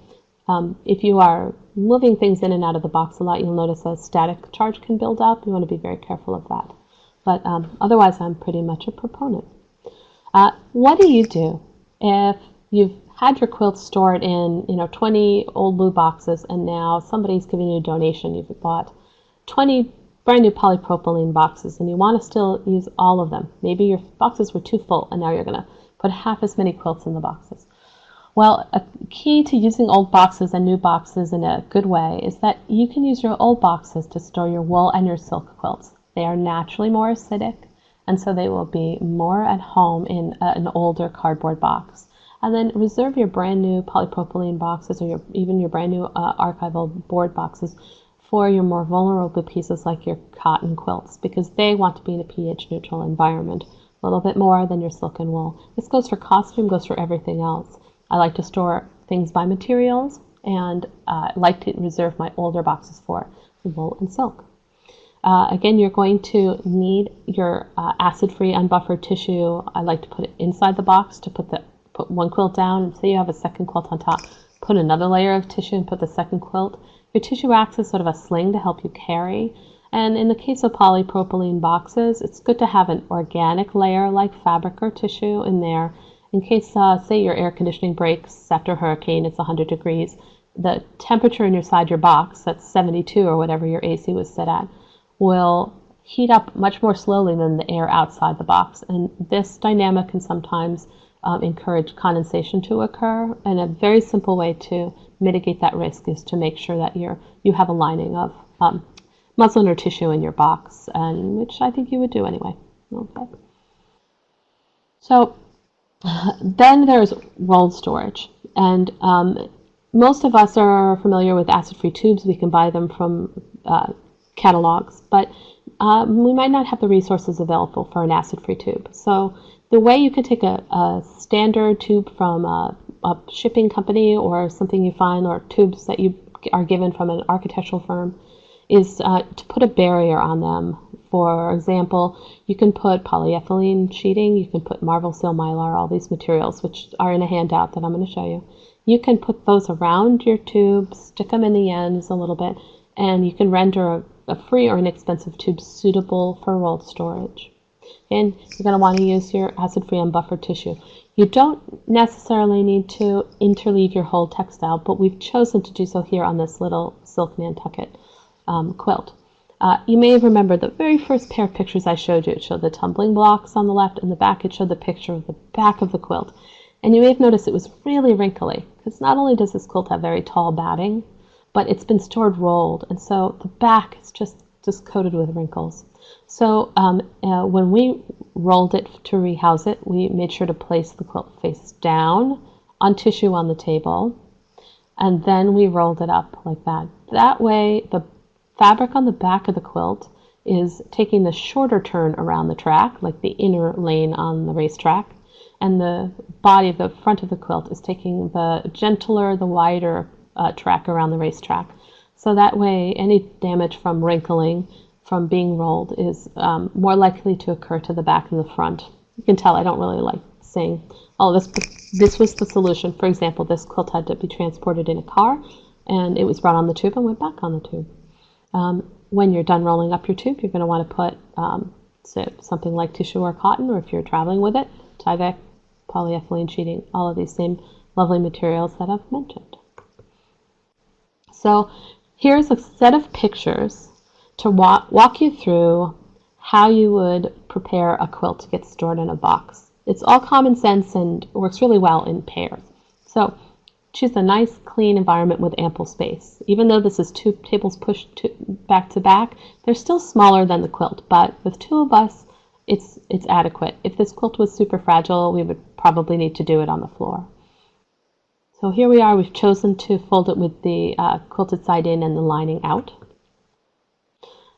Um, if you are moving things in and out of the box a lot, you'll notice a static charge can build up. You want to be very careful of that. But um, otherwise, I'm pretty much a proponent. Uh, what do you do if you've had your quilt stored in, you know, 20 old blue boxes and now somebody's giving you a donation? You've bought 20 brand new polypropylene boxes and you want to still use all of them. Maybe your boxes were too full and now you're going to put half as many quilts in the boxes. Well, a key to using old boxes and new boxes in a good way is that you can use your old boxes to store your wool and your silk quilts. They are naturally more acidic, and so they will be more at home in an older cardboard box. And then reserve your brand new polypropylene boxes or your, even your brand new uh, archival board boxes for your more vulnerable pieces like your cotton quilts because they want to be in a pH neutral environment a little bit more than your silk and wool. This goes for costume, goes for everything else. I like to store things by materials and uh, like to reserve my older boxes for wool and silk. Uh, again, you're going to need your uh, acid-free unbuffered tissue. I like to put it inside the box to put the put one quilt down. Say you have a second quilt on top, put another layer of tissue and put the second quilt. Your tissue acts as sort of a sling to help you carry. And in the case of polypropylene boxes, it's good to have an organic layer like fabric or tissue in there in case, uh, say, your air conditioning breaks after a hurricane, it's 100 degrees, the temperature inside your box, that's 72 or whatever your AC was set at, will heat up much more slowly than the air outside the box. And this dynamic can sometimes um, encourage condensation to occur. And a very simple way to mitigate that risk is to make sure that you're, you have a lining of um, muslin or tissue in your box, and which I think you would do anyway. Okay. So then there's rolled storage. And um, most of us are familiar with acid-free tubes. We can buy them from uh, catalogs, but um, we might not have the resources available for an acid-free tube. So the way you can take a, a standard tube from a, a, shipping company or something you find or tubes that you are given from an architectural firm is uh, to put a barrier on them for example, you can put polyethylene sheeting, you can put Marvel Seal Mylar, all these materials, which are in a handout that I'm going to show you. You can put those around your tubes, stick them in the ends a little bit, and you can render a, a free or inexpensive tube suitable for rolled storage. And you're going to want to use your acid-free and unbuffered tissue. You don't necessarily need to interleave your whole textile, but we've chosen to do so here on this little silk Nantucket um, quilt. Uh, you may have remembered the very first pair of pictures I showed you. It showed the tumbling blocks on the left, and the back it showed the picture of the back of the quilt. And you may have noticed it was really wrinkly, because not only does this quilt have very tall batting, but it's been stored rolled, and so the back is just, just coated with wrinkles. So um, uh, when we rolled it to rehouse it, we made sure to place the quilt face down on tissue on the table, and then we rolled it up like that. That way, the Fabric on the back of the quilt is taking the shorter turn around the track, like the inner lane on the racetrack, and the body of the front of the quilt is taking the gentler, the wider uh, track around the racetrack. So that way, any damage from wrinkling, from being rolled, is um, more likely to occur to the back and the front. You can tell I don't really like saying, oh, this, but this was the solution. For example, this quilt had to be transported in a car, and it was brought on the tube and went back on the tube. Um, when you're done rolling up your tube, you're going to want to put um, so something like tissue or cotton, or if you're traveling with it, Tyvek, polyethylene sheeting, all of these same lovely materials that I've mentioned. So here's a set of pictures to walk, walk you through how you would prepare a quilt to get stored in a box. It's all common sense and works really well in pairs. So choose a nice clean environment with ample space. Even though this is two tables pushed to, back to back, they're still smaller than the quilt, but with two of us, it's, it's adequate. If this quilt was super fragile, we would probably need to do it on the floor. So here we are, we've chosen to fold it with the uh, quilted side in and the lining out.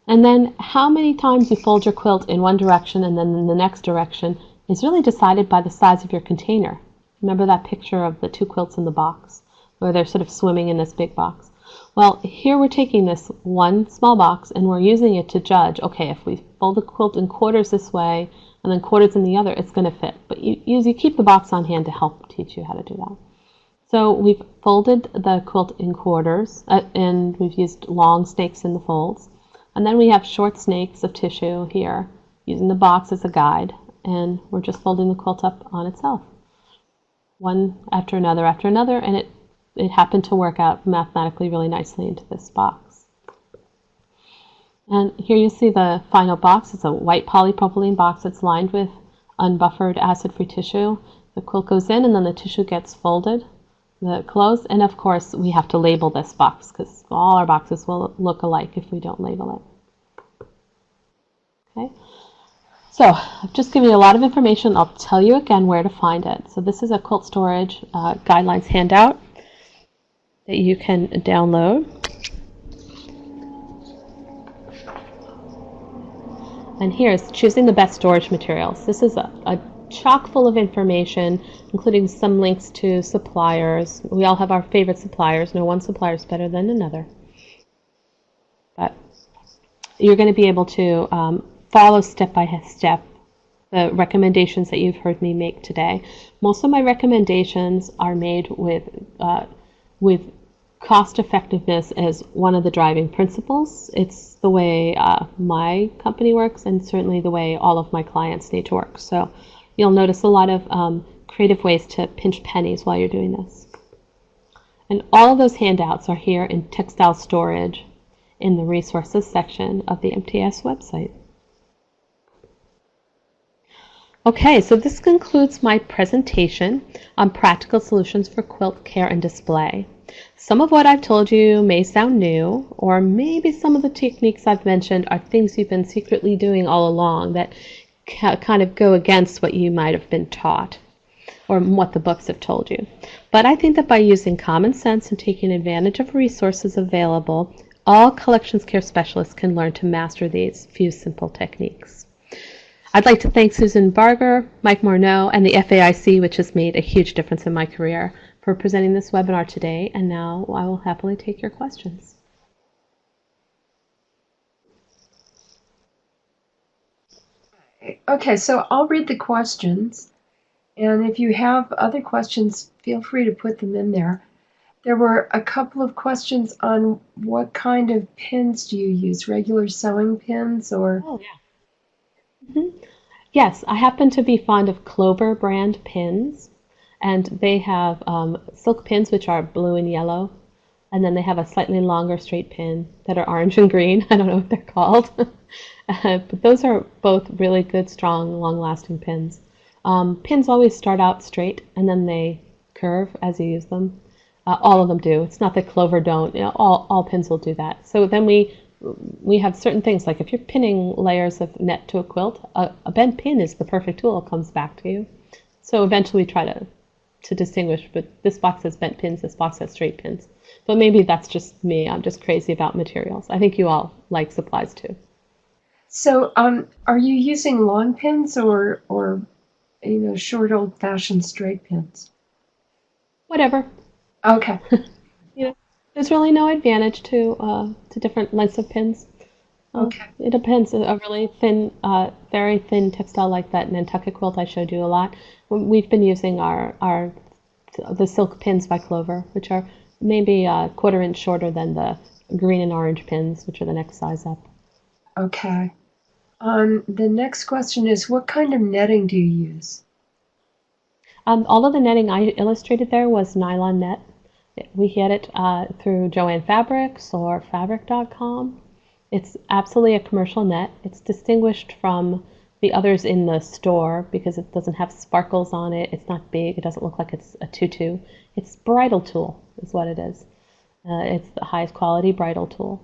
And then how many times you fold your quilt in one direction and then in the next direction is really decided by the size of your container. Remember that picture of the two quilts in the box, where they're sort of swimming in this big box? Well, here we're taking this one small box and we're using it to judge, okay, if we fold the quilt in quarters this way and then quarters in the other, it's going to fit. But you, you keep the box on hand to help teach you how to do that. So we've folded the quilt in quarters uh, and we've used long snakes in the folds. And then we have short snakes of tissue here, using the box as a guide, and we're just folding the quilt up on itself. One after another after another, and it, it happened to work out mathematically really nicely into this box. And here you see the final box. It's a white polypropylene box that's lined with unbuffered acid-free tissue. The quilt goes in and then the tissue gets folded the close. And of course, we have to label this box because all our boxes will look alike if we don't label it. Okay, so I've just given you a lot of information. I'll tell you again where to find it. So this is a quilt storage uh, guidelines handout that you can download. And here's choosing the best storage materials. This is a, a chock full of information, including some links to suppliers. We all have our favorite suppliers. No one supplier is better than another. But you're going to be able to um, follow step by step the recommendations that you've heard me make today. Most of my recommendations are made with uh, with cost effectiveness as one of the driving principles. It's the way uh, my company works, and certainly the way all of my clients need to work. So you'll notice a lot of um, creative ways to pinch pennies while you're doing this. And all of those handouts are here in textile storage in the resources section of the MTS website. Okay, so this concludes my presentation on practical solutions for quilt care and display. Some of what I've told you may sound new, or maybe some of the techniques I've mentioned are things you've been secretly doing all along that kind of go against what you might have been taught or what the books have told you. But I think that by using common sense and taking advantage of resources available, all collections care specialists can learn to master these few simple techniques. I'd like to thank Susan Barger, Mike Morneau, and the FAIC, which has made a huge difference in my career, for presenting this webinar today, and now I will happily take your questions. Okay, so I'll read the questions, and if you have other questions, feel free to put them in there. There were a couple of questions on what kind of pins do you use, regular sewing pins or? Oh, yeah. Mm -hmm. Yes, I happen to be fond of Clover brand pins, and they have um, silk pins which are blue and yellow, and then they have a slightly longer straight pin that are orange and green. I don't know what they're called. Uh, but those are both really good, strong, long-lasting pins. Um, pins always start out straight and then they curve as you use them. Uh, all of them do. It's not that Clover don't. You know, all, all pins will do that. So then we we have certain things like if you're pinning layers of net to a quilt, a, a bent pin is the perfect tool. It comes back to you. So eventually we try to to distinguish, but this box has bent pins, this box has straight pins. But maybe that's just me. I'm just crazy about materials. I think you all like supplies too. So, um, are you using long pins or or you know short old fashioned straight pins? Whatever. Okay. there's really no advantage to uh, to different lengths of pins. Uh, okay. It depends. A really thin, uh, very thin textile like that Nantucket quilt I showed you a lot. We've been using our our the silk pins by Clover, which are maybe a quarter inch shorter than the green and orange pins, which are the next size up. Okay. Um, the next question is, what kind of netting do you use? Um, all of the netting I illustrated there was nylon net. We get it uh, through Joann Fabrics or Fabric.com. It's absolutely a commercial net. It's distinguished from the others in the store because it doesn't have sparkles on it. It's not big. It doesn't look like it's a tutu. It's bridal tulle is what it is. Uh, it's the highest quality bridal tulle.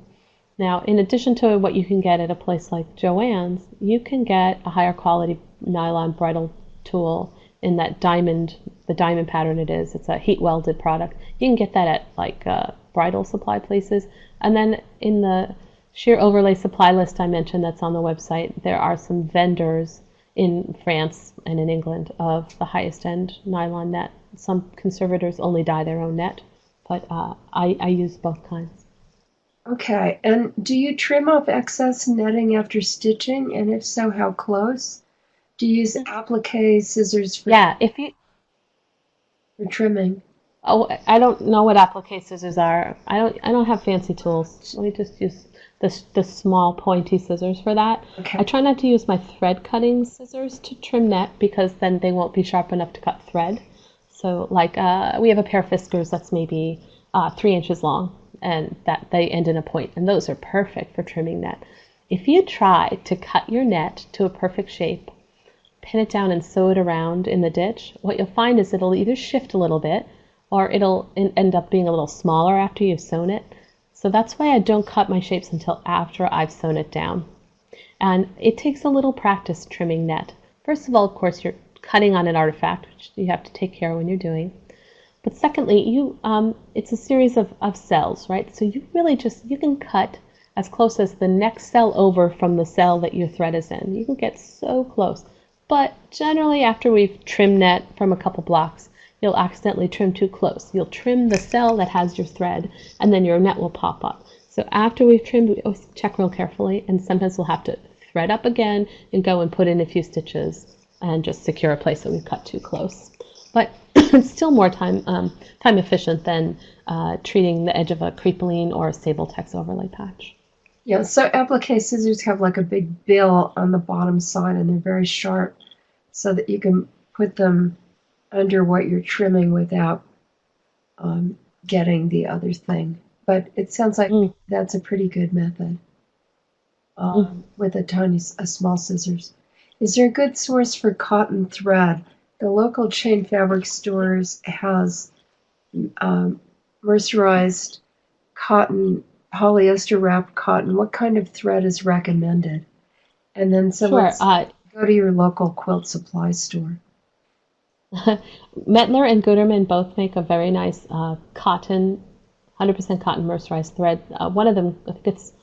Now, in addition to what you can get at a place like Joann's, you can get a higher quality nylon bridal tulle in that diamond, the diamond pattern it is. It's a heat welded product. You can get that at like uh, bridal supply places. And then in the sheer overlay supply list I mentioned that's on the website, there are some vendors in France and in England of the highest end nylon net. Some conservators only dye their own net, but uh, I, I use both kinds. Okay, and do you trim off excess netting after stitching? And if so, how close? Do you use applique scissors for, Yeah, if you for trimming? oh I don't know what applique scissors are. I don't I don't have fancy tools. Let me just use the the small pointy scissors for that. Okay. I try not to use my thread cutting scissors to trim net because then they won't be sharp enough to cut thread. So like uh, we have a pair of Fiskars that's maybe uh, three inches long and that they end in a point and those are perfect for trimming net. If you try to cut your net to a perfect shape, pin it down and sew it around in the ditch, what you'll find is it'll either shift a little bit or it'll en- end up being a little smaller after you've sewn it. So that's why I don't cut my shapes until after I've sewn it down. And it takes a little practice trimming net. First of all, of course, you're cutting on an artifact, which you have to take care of when you're doing. But secondly, you um, it's a series of, of cells, right? So you really just you can cut as close as the next cell over from the cell that your thread is in. You can get so close. But generally, after we've trimmed net from a couple blocks, you'll accidentally trim too close. You'll trim the cell that has your thread, and then your net will pop up. So after we've trimmed, we check real carefully, and sometimes we'll have to thread up again and go and put in a few stitches and just secure a place that we've cut too close. But it's still more time um, time efficient than uh, treating the edge of a crepeline or a Stabiltex overlay patch. Yeah, so applique scissors have like a big bill on the bottom side and they're very sharp so that you can put them under what you're trimming without um, getting the other thing. But it sounds like Mm. that's a pretty good method um, with a tiny, a small scissors. Is there a good source for cotton thread? The local chain fabric stores has um, mercerized cotton, polyester wrapped cotton. What kind of thread is recommended? And then Sure. someone Uh, go to your local quilt supply store. Mettler and Gutermann both make a very nice uh, cotton, 100% cotton mercerized thread. Uh, one of them, I think it's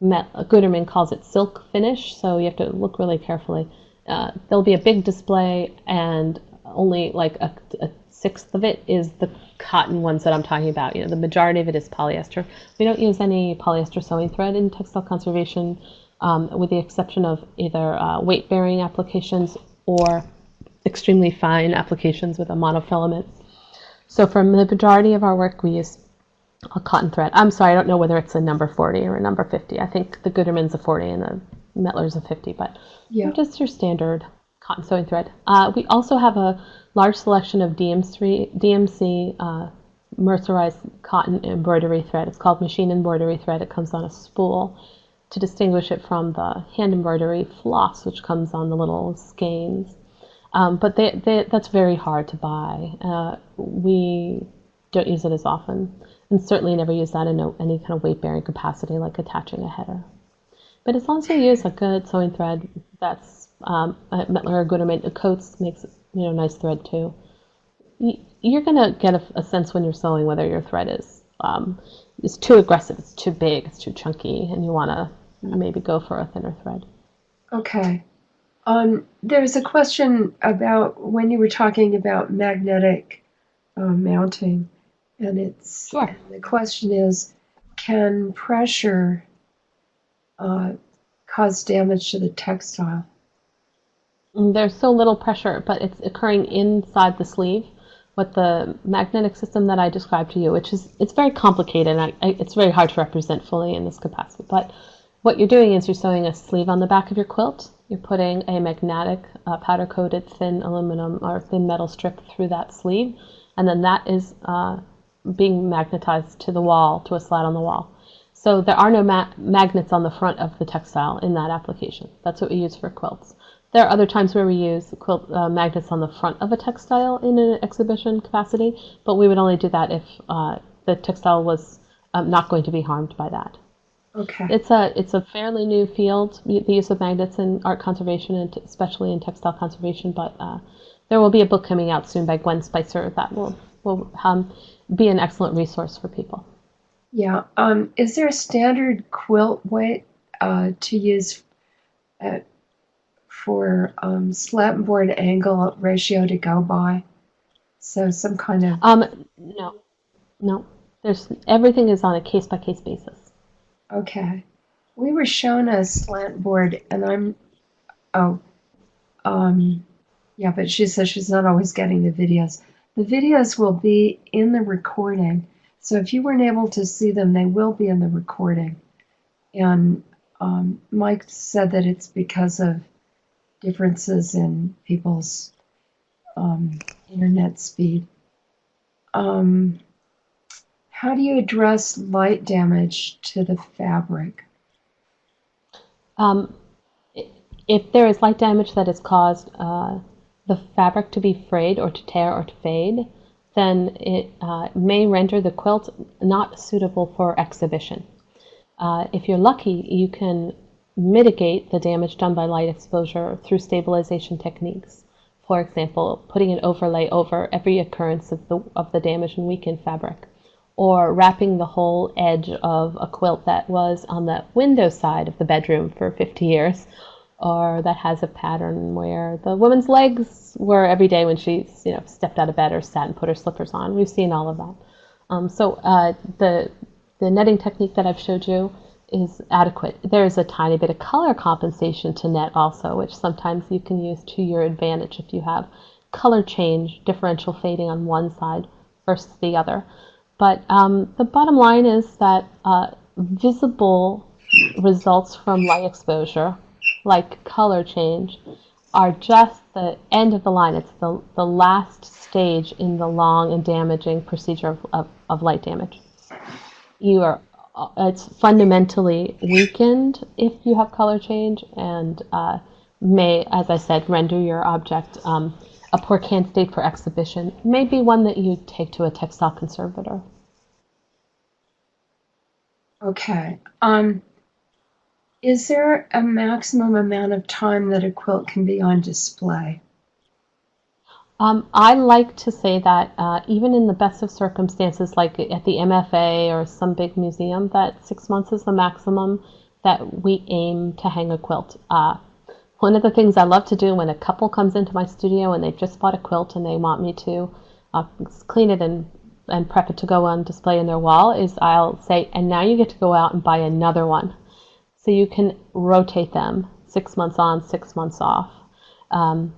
Met, Gutermann calls it silk finish, so you have to look really carefully. Uh, there'll be a big display, and only like a, a sixth of it is the cotton ones that I'm talking about. You know, the majority of it is polyester. We don't use any polyester sewing thread in textile conservation, um, with the exception of either uh, weight-bearing applications or extremely fine applications with a monofilament. So for the majority of our work, we use a cotton thread. I'm sorry, I don't know whether it's a number 40 or a number 50. I think the Gutermann's a 40 and the Mettler's a 50, but Yeah. just your standard cotton sewing thread. Uh, we also have a large selection of DMC, DMC uh, mercerized cotton embroidery thread. It's called machine embroidery thread. It comes on a spool to distinguish it from the hand embroidery floss, which comes on the little skeins. Um, but they, they, that's very hard to buy. Uh, we don't use it as often, and certainly never use that in a, any kind of weight bearing capacity, like attaching a header. But as long as you use a good sewing thread, that's um, Mettler or Gutermann coats makes you know nice thread too. You're gonna get a, a sense when you're sewing whether your thread is um, is too aggressive, it's too big, it's too chunky, and you want to maybe go for a thinner thread. Okay. Um, there's a question about when you were talking about magnetic uh, mounting, and it's Sure. the question is, can pressure uh, cause damage to the textile? Mm, There's so little pressure, but it's occurring inside the sleeve with the magnetic system that I described to you, which is it's very complicated I, I, it's very hard to represent fully in this capacity. But what you're doing is you're sewing a sleeve on the back of your quilt. You're putting a magnetic uh, powder coated thin aluminum or thin metal strip through that sleeve, and then that is uh, being magnetized to the wall, to a slat on the wall. So there are no ma- magnets on the front of the textile in that application. That's what we use for quilts. There are other times where we use quilt uh, magnets on the front of a textile in an exhibition capacity, but we would only do that if uh, the textile was um, not going to be harmed by that. Okay. It's a it's a fairly new field, the use of magnets in art conservation and t- especially in textile conservation. But uh, there will be a book coming out soon by Gwen Spicer that will will um, be an excellent resource for people. Yeah. Um, is there a standard quilt weight uh, to use uh, for um, slat board angle ratio to go by? So some kind of Um, no, no. There's everything is on a case by case basis. okay. We were shown a slant board, and I'm oh, um, yeah, but she says she's not always getting the videos. The videos will be in the recording, so if you weren't able to see them, they will be in the recording. And um, Mike said that it's because of differences in people's um, internet speed. Um, how do you address light damage to the fabric? Um, if there is light damage that has caused uh, the fabric to be frayed or to tear or to fade, then it uh, may render the quilt not suitable for exhibition. Uh, if you're lucky, you can mitigate the damage done by light exposure through stabilization techniques. For example, putting an overlay over every occurrence of the, of the damage and weakened fabric, or wrapping the whole edge of a quilt that was on the window side of the bedroom for 50 years, or that has a pattern where the woman's legs were every day when she you know stepped out of bed or sat and put her slippers on. We've seen all of that. Um, so uh, the the netting technique that I've showed you is adequate. There's a tiny bit of color compensation to net also, which sometimes you can use to your advantage if you have color change, differential fading on one side versus the other. But um, the bottom line is that uh, visible results from light exposure, like color change, are just the end of the line. It's the, the last stage in the long and damaging procedure of, of, of light damage. You are it's fundamentally weakened if you have color change and uh, may, as I said, render your object um, a poor candidate for exhibition. Maybe one that you take to a textile conservator. Okay. Um, is there a maximum amount of time that a quilt can be on display? Um, I like to say that uh, even in the best of circumstances, like at the MFA or some big museum, that six months is the maximum that we aim to hang a quilt. Uh, one of the things I love to do when a couple comes into my studio and they've just bought a quilt and they want me to uh, clean it and, and prep it to go on display in their wall is I'll say, and now you get to go out and buy another one. So you can rotate them six months on, six months off. Um,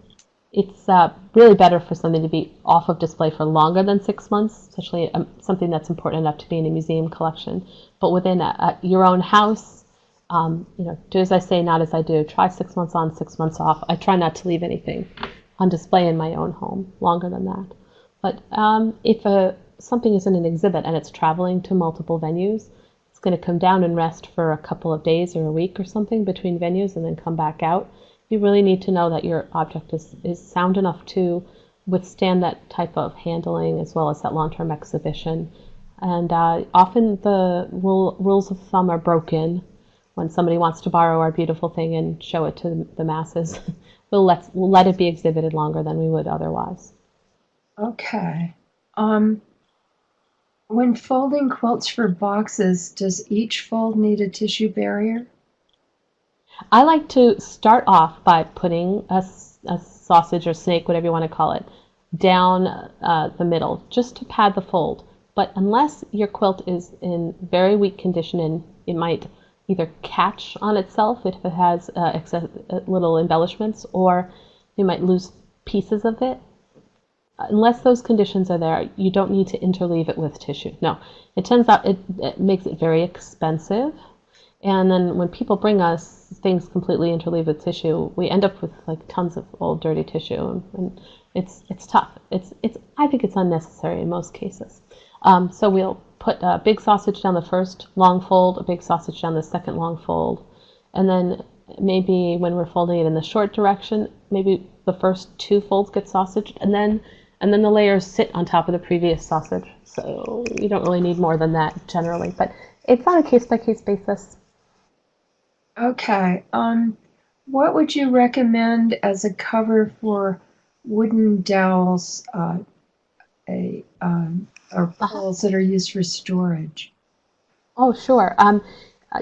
it's uh, really better for something to be off of display for longer than six months, especially um, something that's important enough to be in a museum collection. But within a, a, your own house, um, you know, do as I say, not as I do. Try six months on, six months off. I try not to leave anything on display in my own home longer than that. But um, if a, something is in an exhibit and it's traveling to multiple venues, it's going to come down and rest for a couple of days or a week or something between venues and then come back out you really need to know that your object is, is sound enough to withstand that type of handling as well as that long-term exhibition. And uh, often the rule, rules of thumb are broken when somebody wants to borrow our beautiful thing and show it to the masses. we'll, let, we'll let it be exhibited longer than we would otherwise. Okay. Um, when folding quilts for boxes, does each fold need a tissue barrier? I like to start off by putting a, a sausage or snake, whatever you want to call it, down uh, the middle just to pad the fold. But unless your quilt is in very weak condition and it might either catch on itself if it has uh, excess, uh, little embellishments or you might lose pieces of it, unless those conditions are there, you don't need to interleave it with tissue. No, it turns out it, it makes it very expensive. And then when people bring us things completely interleaved with tissue, we end up with like tons of old dirty tissue, and, it's it's tough. It's it's I think it's unnecessary in most cases. Um, so we'll put a big sausage down the first long fold, a big sausage down the second long fold, and then maybe when we're folding it in the short direction, maybe the first two folds get sausaged, and then and then the layers sit on top of the previous sausage. So you don't really need more than that generally, but it's on a case by case basis. Okay. Um, what would you recommend as a cover for wooden dowels, uh, a um, or poles that are used for storage? Oh, sure. Um,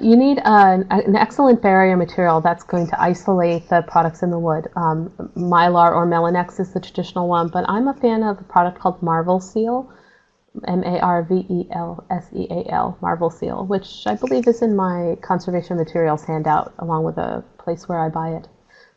you need an, an, excellent barrier material that's going to isolate the products in the wood. Um, Mylar or Melinex is the traditional one, but I'm a fan of a product called Marvel Seal, M-A-R-V-E-L-S-E-A-L, Marvel Seal, which I believe is in my conservation materials handout along with a place where I buy it.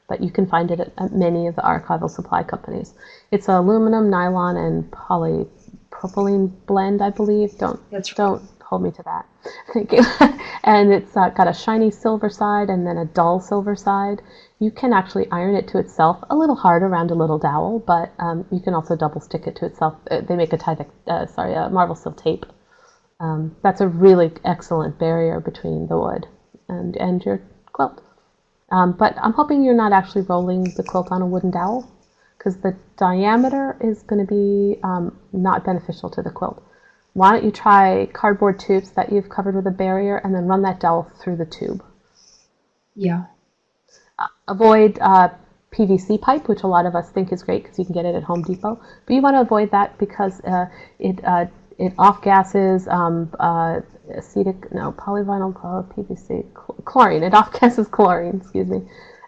But you can find it at, at many of the archival supply companies. It's a aluminum, nylon, and polypropylene blend, I believe. Don't right. don't hold me to that. Thank you. and it's uh, got a shiny silver side and then a dull silver side. You can actually iron it to itself, a little hard around a little dowel, but um, you can also double stick it to itself. Uh, they make a Tyvek, uh, sorry, a Marvel Seal tape. Um, that's a really excellent barrier between the wood and, and your quilt. Um, but I'm hoping you're not actually rolling the quilt on a wooden dowel because the diameter is going to be um, not beneficial to the quilt why don't you try cardboard tubes that you've covered with a barrier and then run that dowel through the tube. Yeah. Uh, avoid uh, PVC pipe, which a lot of us think is great because you can get it at Home Depot. But you want to avoid that because uh, it uh, it off gases um, uh, acetic no polyvinyl PVC chlorine. It off gases chlorine. Excuse me.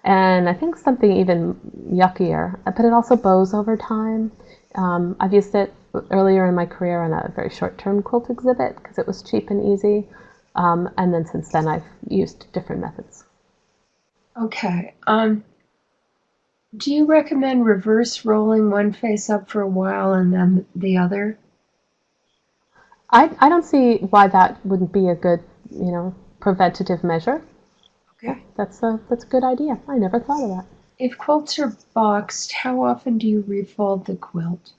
And I think something even yuckier, but it also bows over time. Um, I've used it earlier in my career on a very short-term quilt exhibit because it was cheap and easy. Um, and then since then, I've used different methods. Okay. Um, do you recommend reverse rolling one face up for a while and then the other? I, I don't see why that wouldn't be a good, you know, preventative measure. Okay. That's a that's a good idea. I never thought of that. If quilts are boxed, how often do you refold the quilt?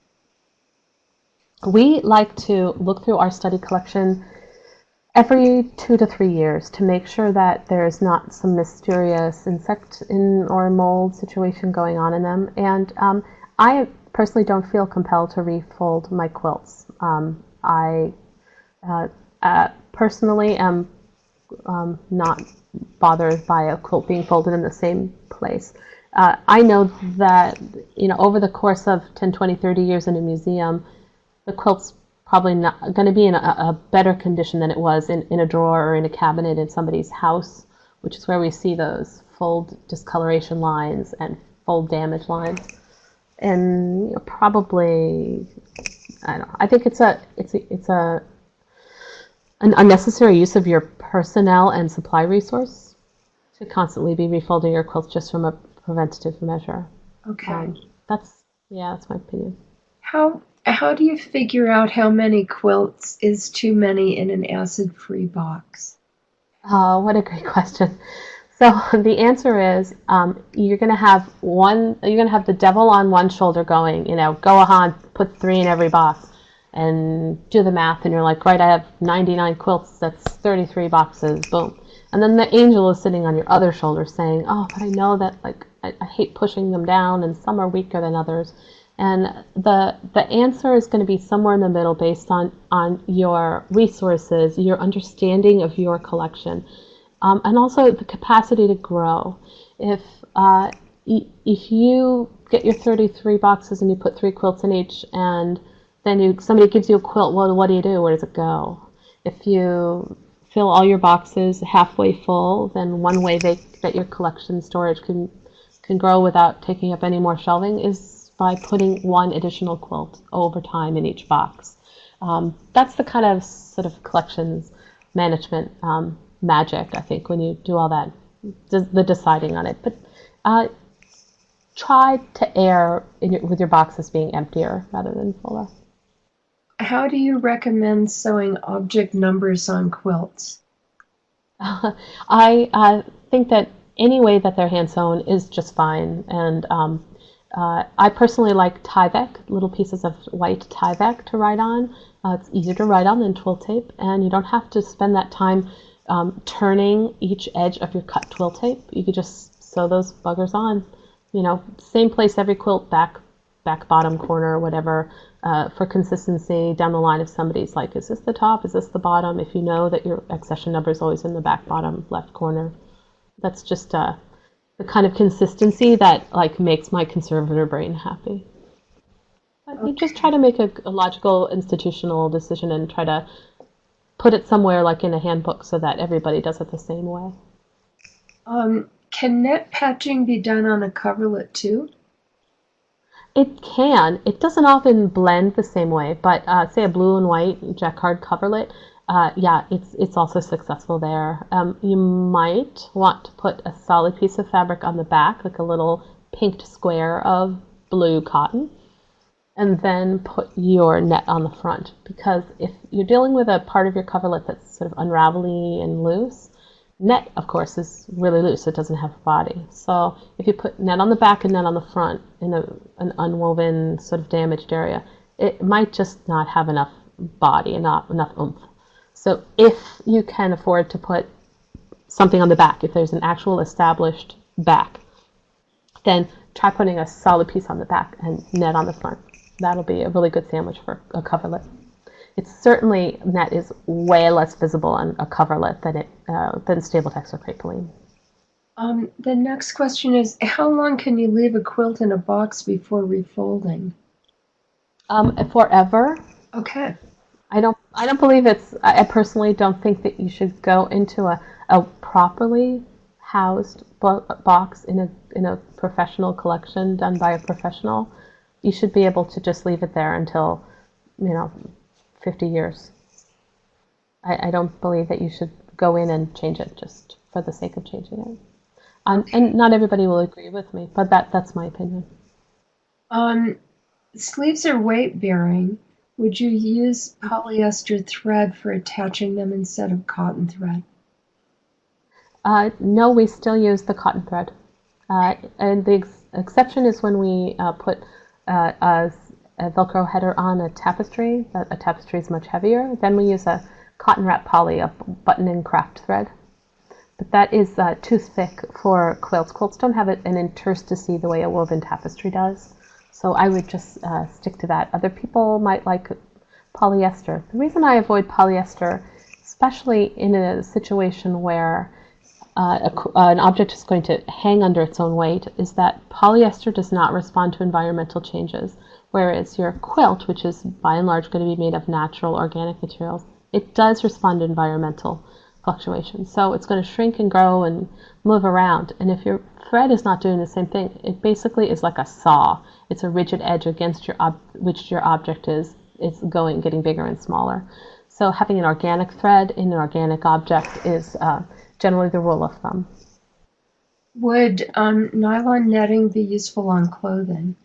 We like to look through our study collection every two to three years to make sure that there's not some mysterious insect in or mold situation going on in them. And um, I personally don't feel compelled to refold my quilts. Um, I uh, uh, personally am um, not bothered by a quilt being folded in the same place. Uh, I know that you know over the course of 10, 20, 30 years in a museum, the quilt's probably not going to be in a, a, better condition than it was in, in a drawer or in a cabinet in somebody's house, which is where we see those fold discoloration lines and fold damage lines. And you know, probably, I don't know. I think it's a it's a, it's a an unnecessary use of your personnel and supply resource to constantly be refolding your quilts just from a preventative measure. Okay. Um, that's yeah, that's my opinion. How how do you figure out how many quilts is too many in an acid-free box? Oh, what a great question. So the answer is um, you're going to have one. You're going to have the devil on one shoulder going. You know, go ahead, put three in every box, and do the math. And you're like, right, I have 99 quilts. That's 33 boxes. Boom. And then the angel is sitting on your other shoulder saying, oh, but I know that like I, I hate pushing them down, and some are weaker than others. And the the answer is going to be somewhere in the middle based on, on your resources, your understanding of your collection, um, and also the capacity to grow. If uh, if you get your 33 boxes and you put three quilts in each, and then you, somebody gives you a quilt, well, what do you do? Where does it go? If you fill all your boxes halfway full, then one way they, that your collection storage can can grow without taking up any more shelving is by putting one additional quilt over time in each box. Um, that's the kind of sort of collections management um, magic, I think, when you do all that, the deciding on it. But uh, try to err your, with your boxes being emptier rather than fuller. How do you recommend sewing object numbers on quilts? I uh, think that any way that they're hand sewn is just fine. And um, Uh, I personally like Tyvek, little pieces of white Tyvek to write on. Uh, it's easier to write on than twill tape, and you don't have to spend that time um, turning each edge of your cut twill tape. You could just sew those buggers on. You know, same place every quilt, back, back, bottom, corner, whatever, uh, for consistency down the line. If somebody's like, is this the top? Is this the bottom? If you know that your accession number is always in the back, bottom, left corner, that's just uh, the kind of consistency that like makes my conservator brain happy. But you just try to make a, a logical institutional decision and try to put it somewhere like in a handbook so that everybody does it the same way. Um, can net patching be done on a coverlet too? It can. It doesn't often blend the same way, but uh, say a blue and white jacquard coverlet, uh, yeah, it's it's also successful there. Um, you might want to put a solid piece of fabric on the back, like a little pinked square of blue cotton, and then put your net on the front. Because if you're dealing with a part of your coverlet that's sort of unravelly and loose, net, of course, is really loose. It doesn't have a body. So if you put net on the back and net on the front in a, an unwoven, sort of damaged area, it might just not have enough body and not enough oomph. So if you can afford to put something on the back, if there's an actual established back, then try putting a solid piece on the back and net on the front. That'll be a really good sandwich for a coverlet it's certainly net is way less visible on a coverlet than it uh, than Stabiltex or Crepe Um, the next question is, how long can you leave a quilt in a box before refolding? Um, forever. Okay. I don't. I don't believe it's. I personally don't think that you should go into a, a properly housed box in a in a professional collection done by a professional. You should be able to just leave it there until, you know, 50 years. I, I don't believe that you should go in and change it just for the sake of changing it. Um, and not everybody will agree with me, but that, that's my opinion. Um, sleeves are weight bearing. Would you use polyester thread for attaching them instead of cotton thread? Uh, no, we still use the cotton thread. Uh, and the ex exception is when we uh, put uh, a a Velcro header on a tapestry, a tapestry is much heavier. Then we use a cotton wrap poly, a button and craft thread. But that is uh, too thick for quilts. Quilts don't have it an interstice the way a woven tapestry does. So I would just uh, stick to that. Other people might like polyester. The reason I avoid polyester, especially in a situation where uh, a, an object is going to hang under its own weight, is that polyester does not respond to environmental changes. Whereas your quilt, which is by and large going to be made of natural organic materials, it does respond to environmental fluctuations. So it's going to shrink and grow and move around. And if your thread is not doing the same thing, it basically is like a saw. It's a rigid edge against your which your object is is going getting bigger and smaller. So having an organic thread in an organic object is uh, generally the rule of thumb. Would um, nylon netting be useful on clothing?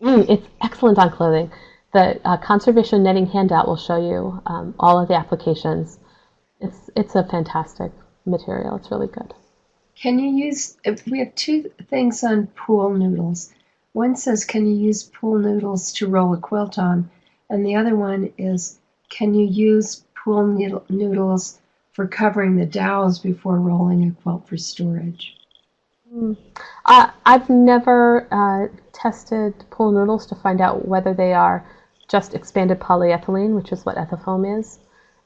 Mm, it's excellent on clothing. The uh, conservation netting handout will show you um, all of the applications. It's it's a fantastic material. It's really good. Can you use? We have two things on pool noodles. One says, "Can you use pool noodles to roll a quilt on?" And the other one is, "Can you use pool noodles for covering the dowels before rolling a quilt for storage?" Mm. Uh, I've never uh, tested pool noodles to find out whether they are just expanded polyethylene, which is what ethafoam is.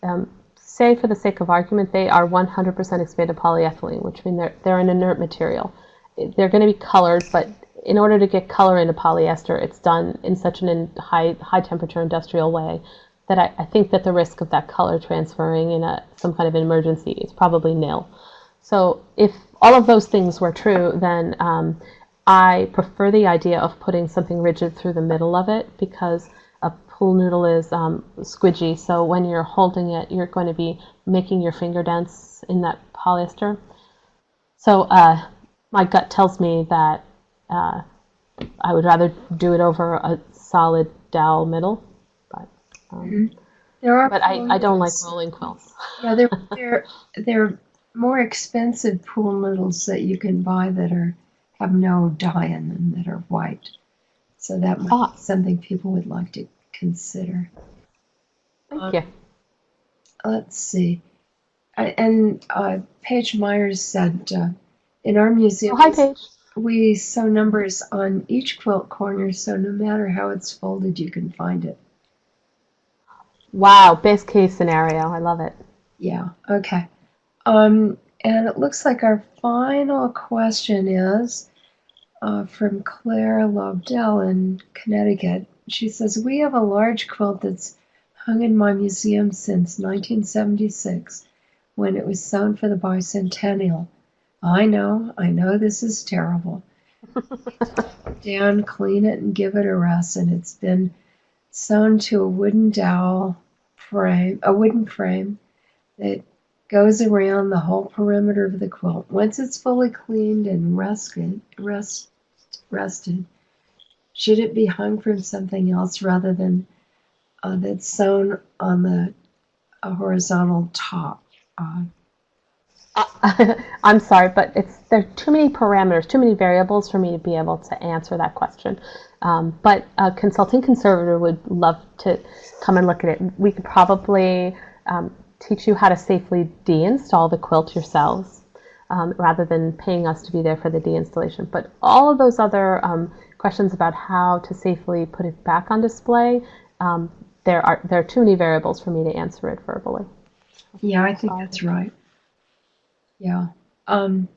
Um, say, for the sake of argument, they are 100% expanded polyethylene, which means they're, they're an inert material. They're going to be colored, but in order to get color into polyester, it's done in such an high, high temperature industrial way that I, I, think that the risk of that color transferring in a, some kind of emergency is probably nil. So if all of those things were true, then um, I prefer the idea of putting something rigid through the middle of it because a pool noodle is um, squidgy. So when you're holding it, you're going to be making your finger dents in that polyester. So uh, my gut tells me that uh, I would rather do it over a solid dowel middle. But um, mm-hmm. there are but I, I don't like rolling quilts. yeah, they're, they're, they're more expensive pool noodles that you can buy that are have no dye in them that are white. So that might Ah. be something people would like to consider. Thank Um, you. Let's see. I- And uh, Paige Myers said uh, in our museum, Oh, hi, Paige. We sew numbers on each quilt corner, so no matter how it's folded, you can find it. Wow, best case scenario. I love it. Yeah, okay. Um, and it looks like our final question is uh, from Claire Lobdell in Connecticut. She says, We have a large quilt that's hung in my museum since 1976 when it was sewn for the bicentennial. I know, I know this is terrible. Down, clean it, and give it a rest. And it's been sewn to a wooden dowel frame, a wooden frame that goes around the whole perimeter of the quilt. Once it's fully cleaned and rested, rest, rested, should it be hung from something else rather than uh, that's sewn on the a horizontal top? Uh, Uh, I'm sorry, but it's there are too many parameters, too many variables for me to be able to answer that question. Um, but a consulting conservator would love to come and look at it. We could probably um, teach you how to safely deinstall the quilt yourselves, um, rather than paying us to be there for the deinstallation. But all of those other um, questions about how to safely put it back on display, um, there are there are too many variables for me to answer it verbally. yeah, I think that's right. Yeah. Um,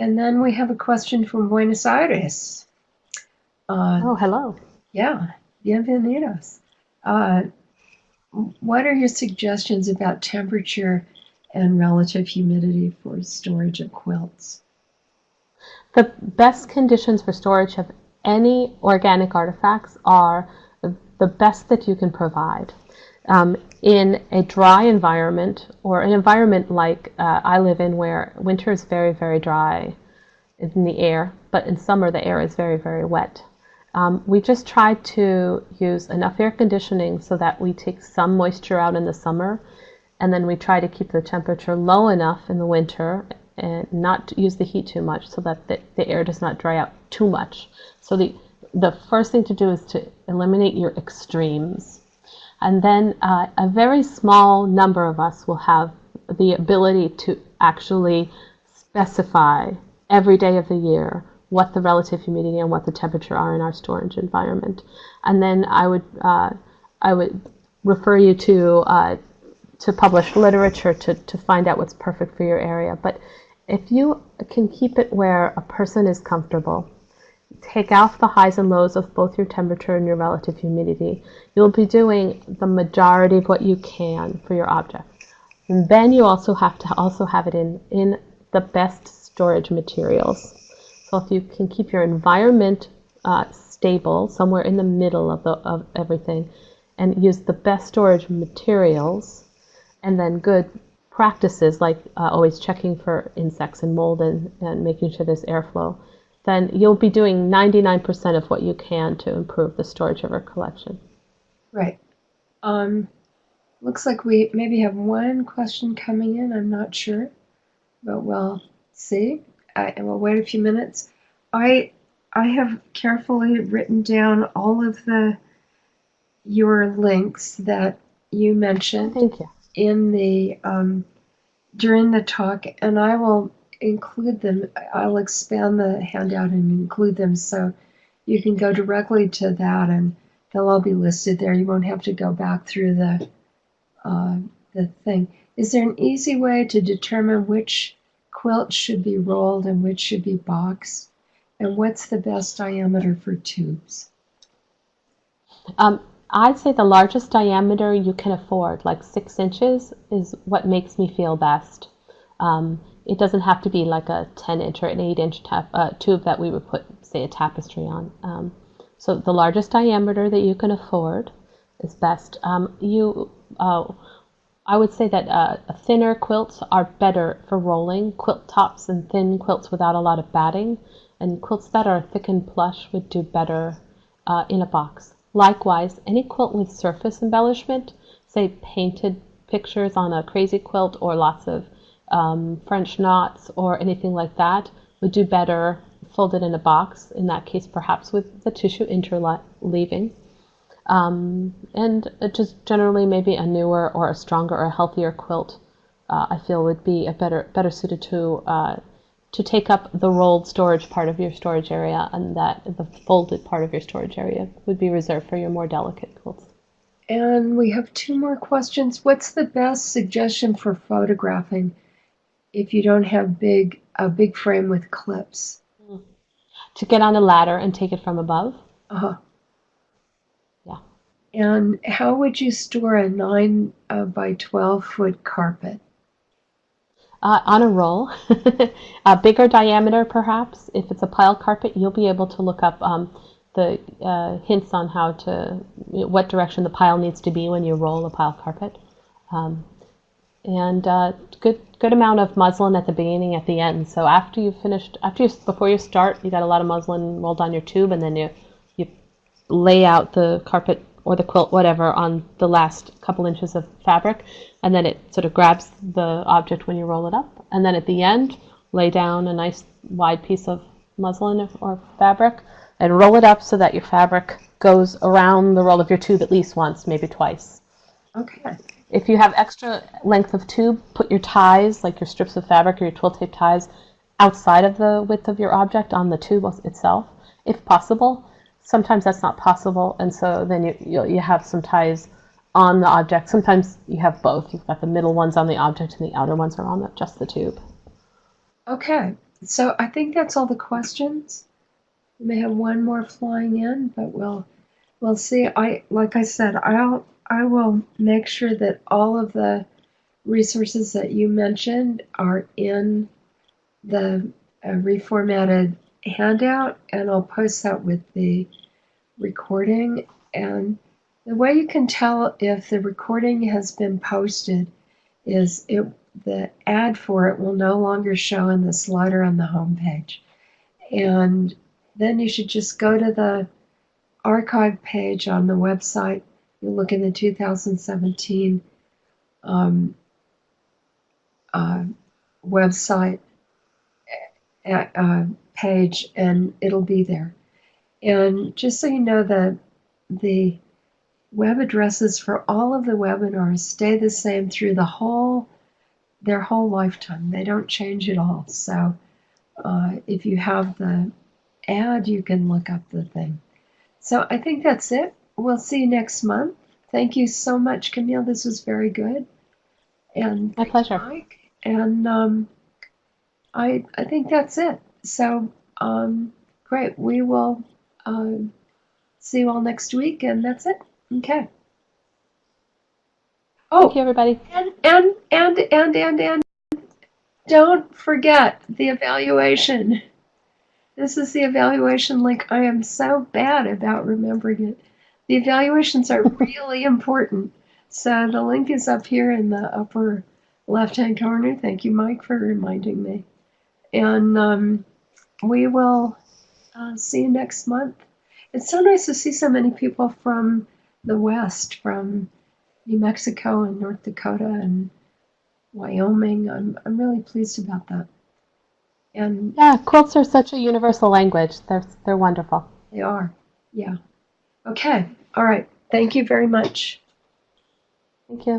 and then we have a question from Buenos Aires. Uh, Oh, hello. Yeah, bienvenidos. Uh, what are your suggestions about temperature and relative humidity for storage of quilts? The best conditions for storage of any organic artifacts are the best that you can provide. Um, in a dry environment or an environment like uh, I live in where winter is very, very dry in the air, but in summer the air is very, very wet. Um, we just try to use enough air conditioning so that we take some moisture out in the summer and then we try to keep the temperature low enough in the winter and not use the heat too much so that the, the air does not dry out too much. So the, the first thing to do is to eliminate your extremes. And then uh, a very small number of us will have the ability to actually specify every day of the year what the relative humidity and what the temperature are in our storage environment. And then I would uh, I would refer you to uh, to published literature to, to find out what's perfect for your area. But if you can keep it where a person is comfortable, take off the highs and lows of both your temperature and your relative humidity, you'll be doing the majority of what you can for your object. And then you also have to also have it in, in the best storage materials. So if you can keep your environment uh, stable, somewhere in the middle of, the, of everything, and use the best storage materials, and then good practices like uh, always checking for insects and mold and, and making sure there's airflow, then you'll be doing 99% of what you can to improve the storage of our collection. Right. Um, looks like we maybe have one question coming in. I'm not sure, but we'll see. I, and we'll wait a few minutes. I I have carefully written down all of the your links that you mentioned Thank you. in the um, during the talk, and I will include them. I'll expand the handout and include them so you can go directly to that, and they'll all be listed there. You won't have to go back through the uh, the thing. Is there an easy way to determine which quilt should be rolled and which should be boxed? And what's the best diameter for tubes? Um, I'd say the largest diameter you can afford, like six inches, is what makes me feel best. Um, it doesn't have to be like a 10 inch or an 8 inch tap, uh, tube that we would put, say, a tapestry on. Um, so the largest diameter that you can afford is best. Um, you, uh, I would say that uh, thinner quilts are better for rolling. Quilt tops and thin quilts without a lot of batting, and quilts that are thick and plush would do better uh, in a box. Likewise, any quilt with surface embellishment, say painted pictures on a crazy quilt or lots of um, French knots or anything like that, would do better folded in a box, in that case, perhaps with the tissue interleaving. Um, and just generally maybe a newer or a stronger or a healthier quilt, uh, I feel would be a better better suited to uh, to take up the rolled storage part of your storage area, and that the folded part of your storage area would be reserved for your more delicate quilts. And we have two more questions. What's the best suggestion for photographing if you don't have big a big frame with clips? To get on a ladder and take it from above. Uh-huh. Yeah. And how would you store a nine uh, by twelve foot carpet? uh, on a roll, a bigger diameter perhaps. If it's a pile carpet, you'll be able to look up um, the uh, hints on how to, what direction the pile needs to be when you roll a pile carpet. Um, and uh, good good amount of muslin at the beginning, at the end. So after you've finished, after you before you start, you got a lot of muslin rolled on your tube, and then you you lay out the carpet or the quilt, whatever, on the last couple inches of fabric, and then it sort of grabs the object when you roll it up. And then at the end, lay down a nice wide piece of muslin or fabric and roll it up so that your fabric goes around the roll of your tube at least once, maybe twice. Okay. If you have extra length of tube, put your ties, like your strips of fabric or your twill tape ties, outside of the width of your object on the tube itself, if possible sometimes that's not possible, and so then you, you, you have some ties on the object. Sometimes you have both. You've got the middle ones on the object and the outer ones are on the, just the tube. Okay, so I think that's all the questions. We may have one more flying in, but we'll we'll see. I like I said, I'll I will make sure that all of the resources that you mentioned are in the uh, reformatted handout and I'll post that with the recording. And the way you can tell if the recording has been posted is it the ad for it will no longer show in the slider on the home page. And then you should just go to the archive page on the website. You look in the 2017 um, uh, website uh, page and it'll be there. And just so you know, the, the web addresses for all of the webinars stay the same through the whole their whole lifetime. They don't change at all. So uh, if you have the ad, you can look up the thing. So I think that's it. We'll see you next month. Thank you so much, Camille. This was very good. And my pleasure. Mike. And um, I I think that's it. So um, great. We will um, see you all next week, and that's it. Okay. Oh, Thank you, everybody. and and and and and and don't forget the evaluation. This is the evaluation link. I am so bad about remembering it. The evaluations are really important. So the link is up here in the upper left-hand corner. Thank you, Mike, for reminding me. And um, we will uh, see you next month. It's so nice to see so many people from the West, from New Mexico and North Dakota and Wyoming. I'm, I'm really pleased about that. And Yeah, quilts are such a universal language. They're they're wonderful. they are. Yeah. Okay. All right. Thank you very much. Thank you.